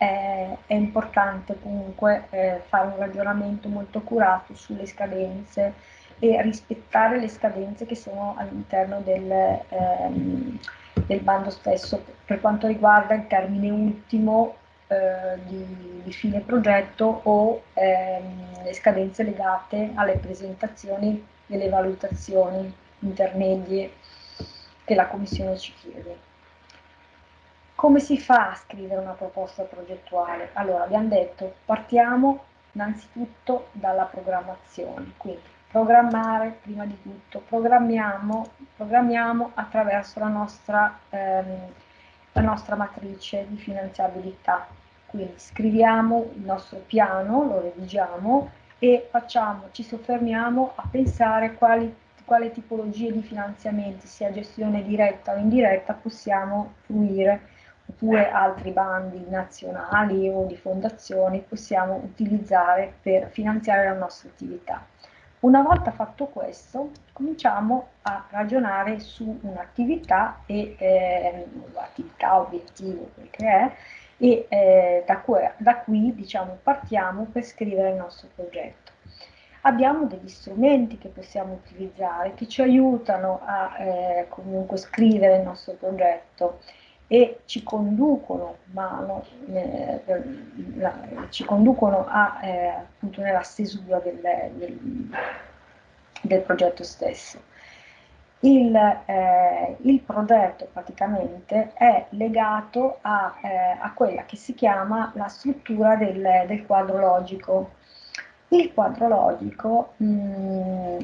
è, è importante comunque eh, fare un ragionamento molto accurato sulle scadenze e rispettare le scadenze che sono all'interno del... Ehm, del bando stesso per quanto riguarda il termine ultimo eh, di, di, fine progetto o ehm, le scadenze legate alle presentazioni delle valutazioni intermedie che la Commissione ci chiede. Come si fa a scrivere una proposta progettuale? Allora, abbiamo detto, partiamo innanzitutto dalla programmazione, quindi programmare prima di tutto, programmiamo, programmiamo attraverso la nostra, ehm, la nostra matrice di finanziabilità, quindi scriviamo il nostro piano, lo redigiamo e facciamo, ci soffermiamo a pensare quali, quale tipologie di finanziamenti, sia gestione diretta o indiretta, possiamo fruire oppure altri bandi nazionali o di fondazioni possiamo utilizzare per finanziare la nostra attività. Una volta fatto questo, cominciamo a ragionare su un'attività e eh, attività, obiettivo, quel che è, e eh, da, qui, da qui diciamo, partiamo per scrivere il nostro progetto. Abbiamo degli strumenti che possiamo utilizzare che ci aiutano a eh, comunque scrivere il nostro progetto e ci conducono, mano, eh, la, ci conducono a, eh, appunto nella stesura del, del, del progetto stesso. Il, eh, il, progetto praticamente è legato a, eh, a, quella che si chiama la struttura del, del quadro logico. Il quadro logico mh, mm,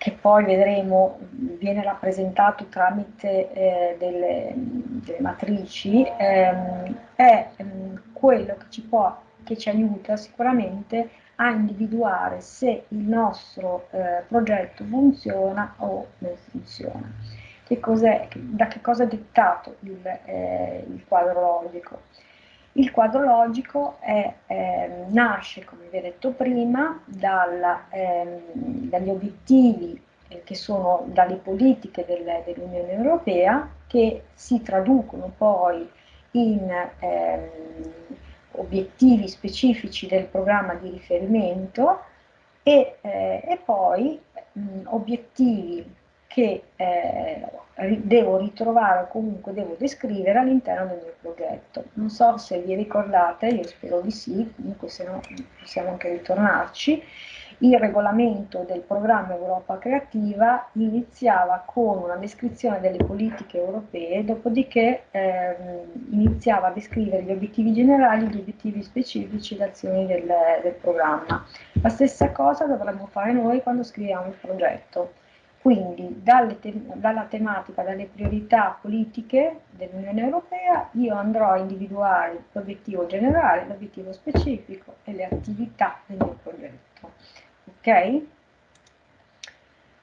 che poi vedremo viene rappresentato tramite eh, delle, delle, matrici, ehm, è ehm, quello che ci, può, che ci aiuta sicuramente a individuare se il nostro eh, progetto funziona o non funziona. Che da che cosa è dettato il, eh, il quadro logico? Il quadro logico è, eh, nasce, come vi ho detto prima, dal, eh, dagli obiettivi eh, che sono dalle politiche del, dell'Unione Europea che si traducono poi in ehm, obiettivi specifici del programma di riferimento e, eh, e poi mh, obiettivi che eh, devo ritrovare o comunque devo descrivere all'interno del mio progetto. Non so se vi ricordate, io spero di sì, comunque se no possiamo anche ritornarci, il regolamento del programma Europa Creativa iniziava con una descrizione delle politiche europee, dopodiché ehm, iniziava a descrivere gli obiettivi generali, gli obiettivi specifici le azioni del, del programma. La stessa cosa dovremmo fare noi quando scriviamo il progetto quindi te dalla tematica, dalle priorità politiche dell'Unione Europea, io andrò a individuare l'obiettivo generale, l'obiettivo specifico e le attività del mio progetto. Ok?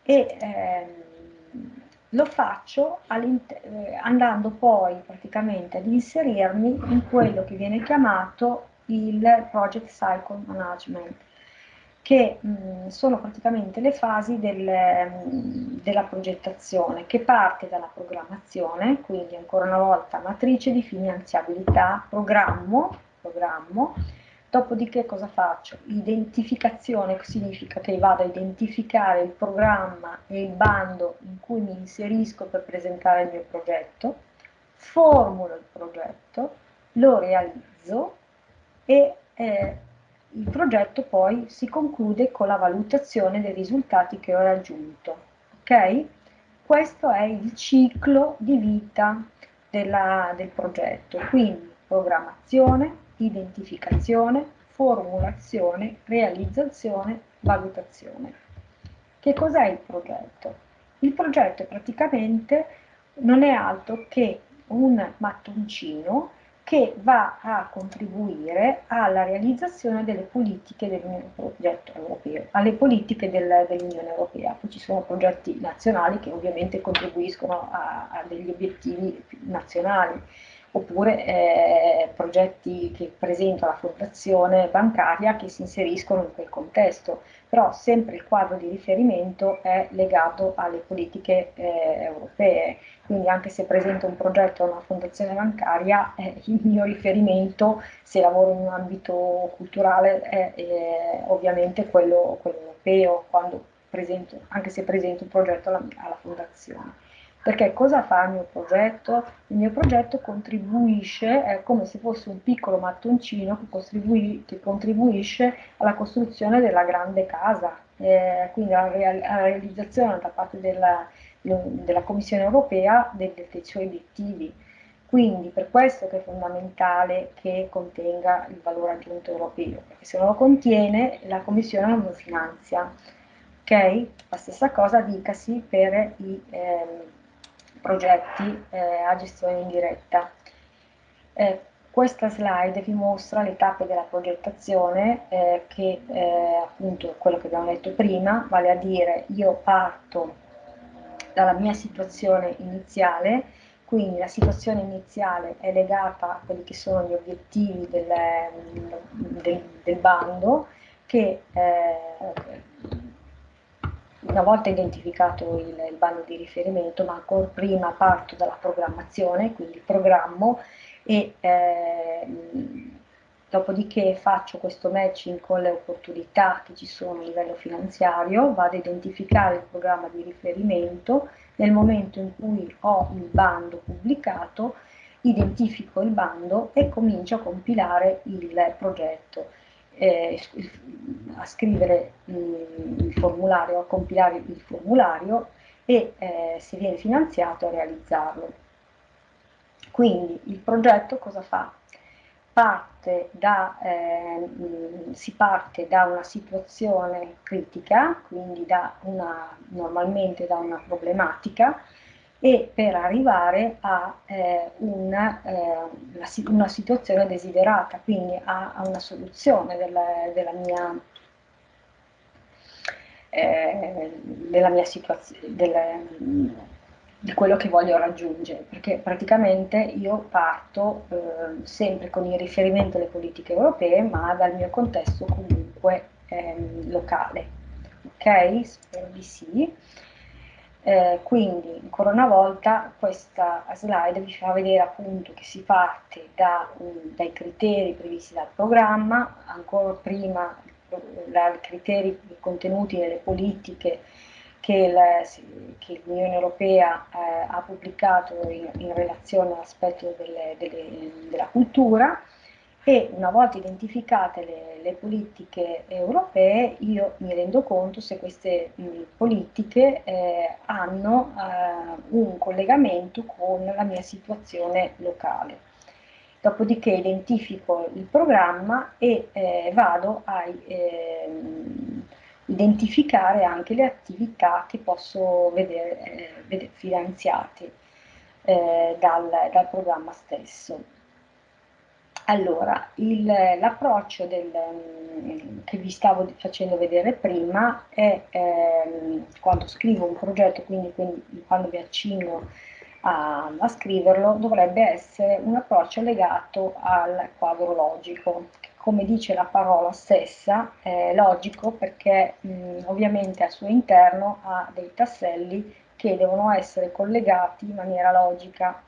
e ehm, lo faccio eh, andando poi praticamente ad inserirmi in quello che viene chiamato il Project Cycle Management, che mh, sono praticamente le fasi del, mh, della progettazione, che parte dalla programmazione, quindi ancora una volta matrice di finanziabilità, programmo, programmo Dopodiché cosa faccio? Identificazione significa che vado a identificare il programma e il bando in cui mi inserisco per presentare il mio progetto, formulo il progetto, lo realizzo e eh, il progetto poi si conclude con la valutazione dei risultati che ho raggiunto. Ok? Questo è il ciclo di vita della, del progetto, quindi programmazione, identificazione, formulazione, realizzazione, valutazione. Che cos'è il progetto? Il progetto praticamente non è altro che un mattoncino che va a contribuire alla realizzazione delle politiche dell'Unione Europea, alle politiche del, dell'Unione Europea. Poi ci sono progetti nazionali che ovviamente contribuiscono a, a degli obiettivi nazionali oppure eh, progetti che presenta la fondazione bancaria che si inseriscono in quel contesto, però sempre il quadro di riferimento è legato alle politiche eh, europee, quindi anche se presento un progetto a una fondazione bancaria, eh, il mio riferimento, se lavoro in un ambito culturale, è, è ovviamente quello, quello europeo, presento, anche se presento un progetto alla, alla fondazione. Perché cosa fa il mio progetto? Il mio progetto contribuisce, è come se fosse un piccolo mattoncino che, contribui, che contribuisce alla costruzione della grande casa, eh, quindi alla, real, alla, realizzazione da parte della, della Commissione europea dei, dei suoi obiettivi. Quindi per questo che è fondamentale che contenga il valore aggiunto europeo, perché se non lo contiene la Commissione non lo finanzia. Ok? La stessa cosa dicasi per i, eh, progetti eh, a gestione indiretta. Eh, questa slide vi mostra le tappe della progettazione eh, che eh, appunto quello che abbiamo detto prima, vale a dire io parto dalla mia situazione iniziale, quindi la situazione iniziale è legata a quelli che sono gli obiettivi del, del, del bando che eh, una volta identificato il, il bando di riferimento, ma ancora prima parto dalla programmazione, quindi programmo e eh, dopodiché faccio questo matching con le opportunità che ci sono a livello finanziario, vado a identificare il programma di riferimento, nel momento in cui ho il bando pubblicato, identifico il bando e comincio a compilare il progetto eh, a scrivere il formulario, a compilare il formulario e eh, se viene finanziato a realizzarlo. Quindi il progetto cosa fa? Parte da, eh, si parte da una situazione critica, quindi da una, normalmente da una problematica, e per arrivare a eh, una, eh, una, situazione desiderata, quindi a, a una soluzione della, della mia, eh, della mia situazione, di quello che voglio raggiungere, perché praticamente io parto eh, sempre con il riferimento alle politiche europee, ma dal mio contesto comunque ehm, locale. Ok? Spero di sì. Eh, quindi ancora una volta questa slide vi fa vedere appunto che si parte da, um, dai criteri previsti dal programma, ancora prima dai criteri contenuti nelle politiche che l'Unione Europea eh, ha pubblicato in, in relazione all'aspetto della cultura, e una volta identificate le, le, politiche europee io mi rendo conto se queste mh, politiche eh, hanno eh, un collegamento con la mia situazione locale. Dopodiché identifico il programma e eh, vado a ehm, identificare anche le attività che posso vedere, eh, vedere finanziate eh, dal, dal programma stesso allora, l'approccio mm, che vi stavo facendo vedere prima è ehm, quando scrivo un progetto, quindi, quindi quando mi accingo a, a, scriverlo, dovrebbe essere un approccio legato al quadro logico, come dice la parola stessa, è logico perché mm, ovviamente al suo interno ha dei tasselli che devono essere collegati in maniera logica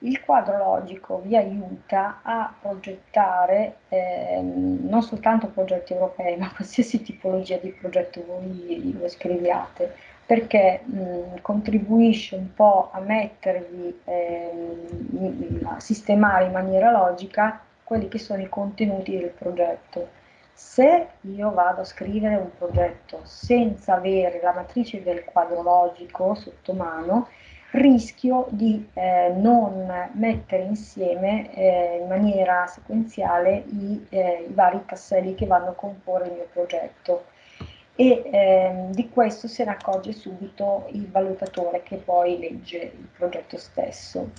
il quadro logico vi aiuta a progettare eh, non soltanto progetti europei, ma qualsiasi tipologia di progetto voi, voi scriviate, perché mh, contribuisce un po' a mettervi, eh, a sistemare in maniera logica quelli che sono i contenuti del progetto. Se io vado a scrivere un progetto senza avere la matrice del quadro logico sotto mano, rischio di eh, non mettere insieme eh, in maniera sequenziale i, eh, i, vari tasselli che vanno a comporre il mio progetto e ehm, di questo se ne accorge subito il valutatore che poi legge il progetto stesso.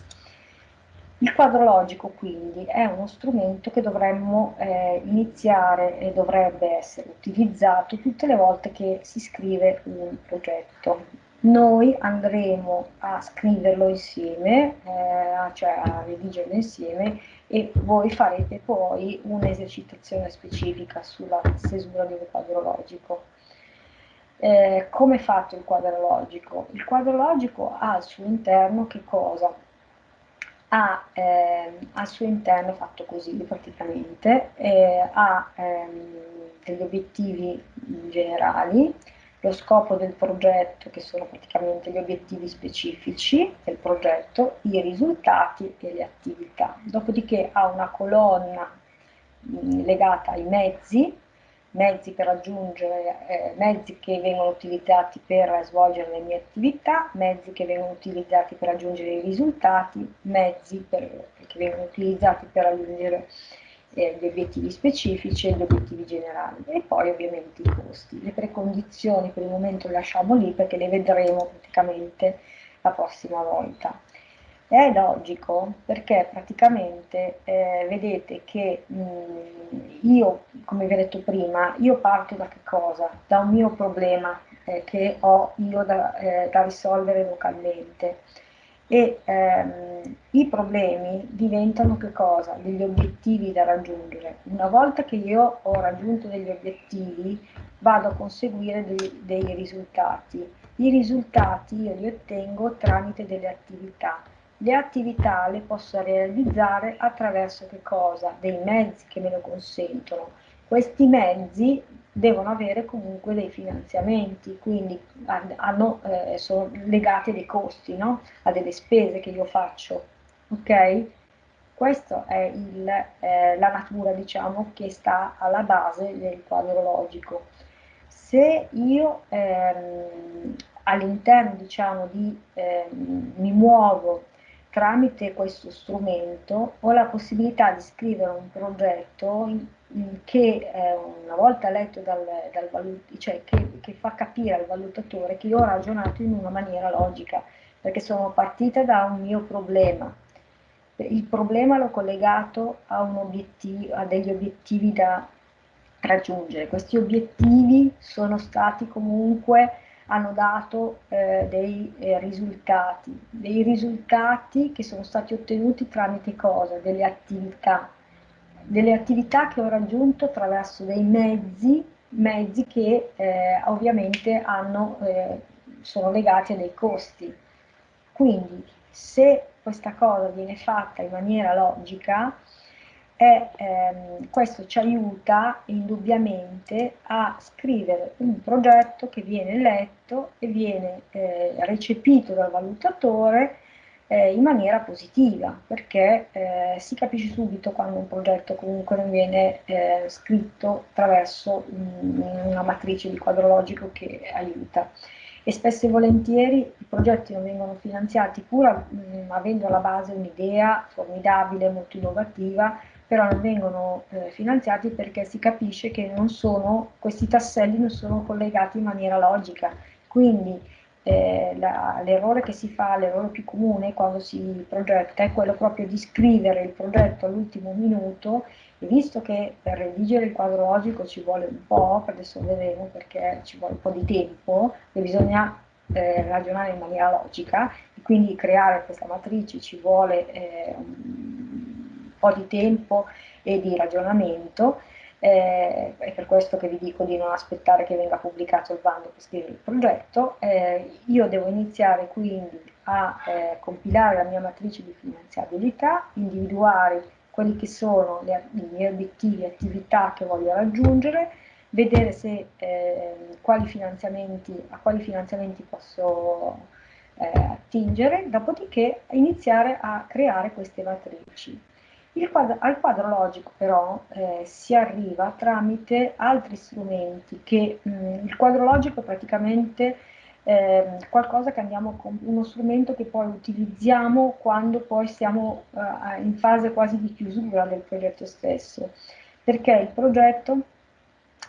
Il quadro logico quindi è uno strumento che dovremmo eh, iniziare e dovrebbe essere utilizzato tutte le volte che si scrive un progetto noi andremo a scriverlo insieme, eh, cioè a redigerlo insieme e voi farete poi un'esercitazione specifica sulla stesura un quadro logico. Eh, come è fatto il quadro logico? Il quadro logico ha al suo interno che cosa? Ha eh, al suo interno, fatto così praticamente, eh, ha ehm, degli obiettivi generali, lo scopo del progetto, che sono praticamente gli obiettivi specifici del progetto, i risultati e le attività. Dopodiché ha una colonna mh, legata ai mezzi, mezzi per raggiungere, eh, mezzi che vengono utilizzati per svolgere le mie attività, mezzi che vengono utilizzati per raggiungere i risultati, mezzi per, che vengono utilizzati per raggiungere eh, gli obiettivi specifici e gli obiettivi generali e poi ovviamente i costi. Le precondizioni per il momento le lasciamo lì perché le vedremo praticamente la prossima volta. È logico perché praticamente eh, vedete che mh, io, come vi ho detto prima, io parto da che cosa? Da un mio problema eh, che ho io da, eh, da risolvere localmente e ehm, i problemi diventano che cosa? Degli obiettivi da raggiungere. Una volta che io ho raggiunto degli obiettivi vado a conseguire dei, dei risultati. I risultati io li ottengo tramite delle attività. Le attività le posso realizzare attraverso che cosa? Dei mezzi che me lo consentono. Questi mezzi devono avere comunque dei finanziamenti, quindi hanno, eh, sono legati a dei costi, no? a delle spese che io faccio. Ok? Questa è il, eh, la natura diciamo, che sta alla base del quadro logico. Se io ehm, all'interno diciamo, di, ehm, mi muovo tramite questo strumento ho la possibilità di scrivere un progetto in, che eh, una volta letto dal, dal valut- cioè che, che, fa capire al valutatore che io ho ragionato in una maniera logica, perché sono partita da un mio problema. Il problema l'ho collegato a, a degli obiettivi da raggiungere. Questi obiettivi sono stati comunque hanno dato eh, dei eh, risultati, dei risultati che sono stati ottenuti tramite cosa? Delle attività, delle attività che ho raggiunto attraverso dei mezzi, mezzi che eh, ovviamente hanno, eh, sono legati a dei costi. Quindi se questa cosa viene fatta in maniera logica, e ehm, questo ci aiuta indubbiamente a scrivere un progetto che viene letto e viene eh, recepito dal valutatore eh, in maniera positiva, perché eh, si capisce subito quando un progetto comunque non viene eh, scritto attraverso mh, una matrice di quadro logico che aiuta e spesso e volentieri i progetti non vengono finanziati pur mh, avendo alla base un'idea formidabile, molto innovativa, però non vengono eh, finanziati perché si capisce che sono, questi tasselli non sono collegati in maniera logica. Quindi eh, l'errore che si fa, l'errore più comune quando si progetta è quello proprio di scrivere il progetto all'ultimo minuto e visto che per redigere il quadro logico ci vuole un po', adesso vedremo perché ci vuole un po' di tempo, e bisogna eh, ragionare in maniera logica, e quindi creare questa matrice ci vuole eh, un po' di tempo e di ragionamento, eh, è per questo che vi dico di non aspettare che venga pubblicato il bando per scrivere il progetto. Eh, io devo iniziare quindi a eh, compilare la mia matrice di finanziabilità, individuare quelli che sono le, i miei obiettivi, attività che voglio raggiungere, vedere se, eh, quali a quali finanziamenti posso eh, attingere, dopodiché iniziare a creare queste matrici. Quadro, al quadro logico però eh, si arriva tramite altri strumenti che mh, mm, il quadro logico praticamente eh, qualcosa che andiamo con uno strumento che poi utilizziamo quando poi siamo eh, in fase quasi di chiusura del progetto stesso, perché il progetto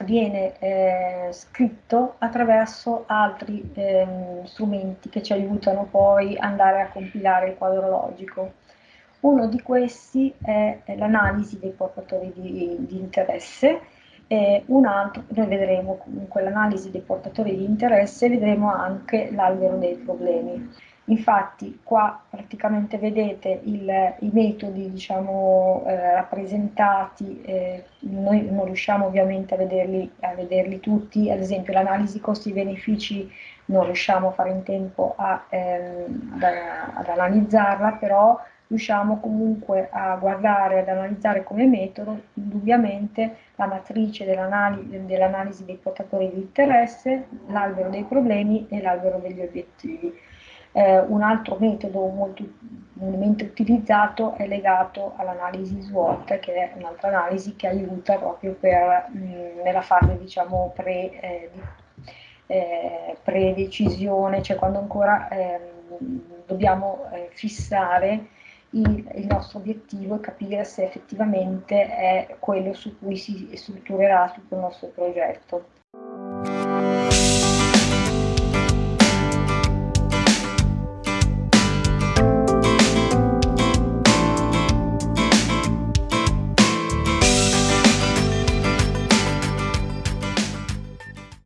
viene eh, scritto attraverso altri ehm, strumenti che ci aiutano poi ad andare a compilare il quadro logico. Uno di questi è l'analisi dei portatori di, di interesse, e un altro, noi vedremo comunque l'analisi dei portatori di interesse, vedremo anche l'albero dei problemi. Infatti qua praticamente vedete il, i metodi diciamo, eh, rappresentati, eh, noi non riusciamo ovviamente a vederli, a vederli tutti, ad esempio l'analisi costi-benefici non riusciamo a fare in tempo a, ehm, ad, ad analizzarla, però riusciamo comunque a guardare, ad analizzare come metodo indubbiamente la matrice dell'analisi dell dei portatori di interesse, l'albero dei problemi e l'albero degli obiettivi. Eh, un altro metodo molto comunemente utilizzato è legato all'analisi SWOT, che è un'altra analisi che aiuta proprio per, mh, nella fase diciamo, pre, eh, eh, pre-decisione, cioè quando ancora ehm, dobbiamo eh, fissare il, il, nostro obiettivo è capire se effettivamente è quello su cui si strutturerà tutto il nostro progetto.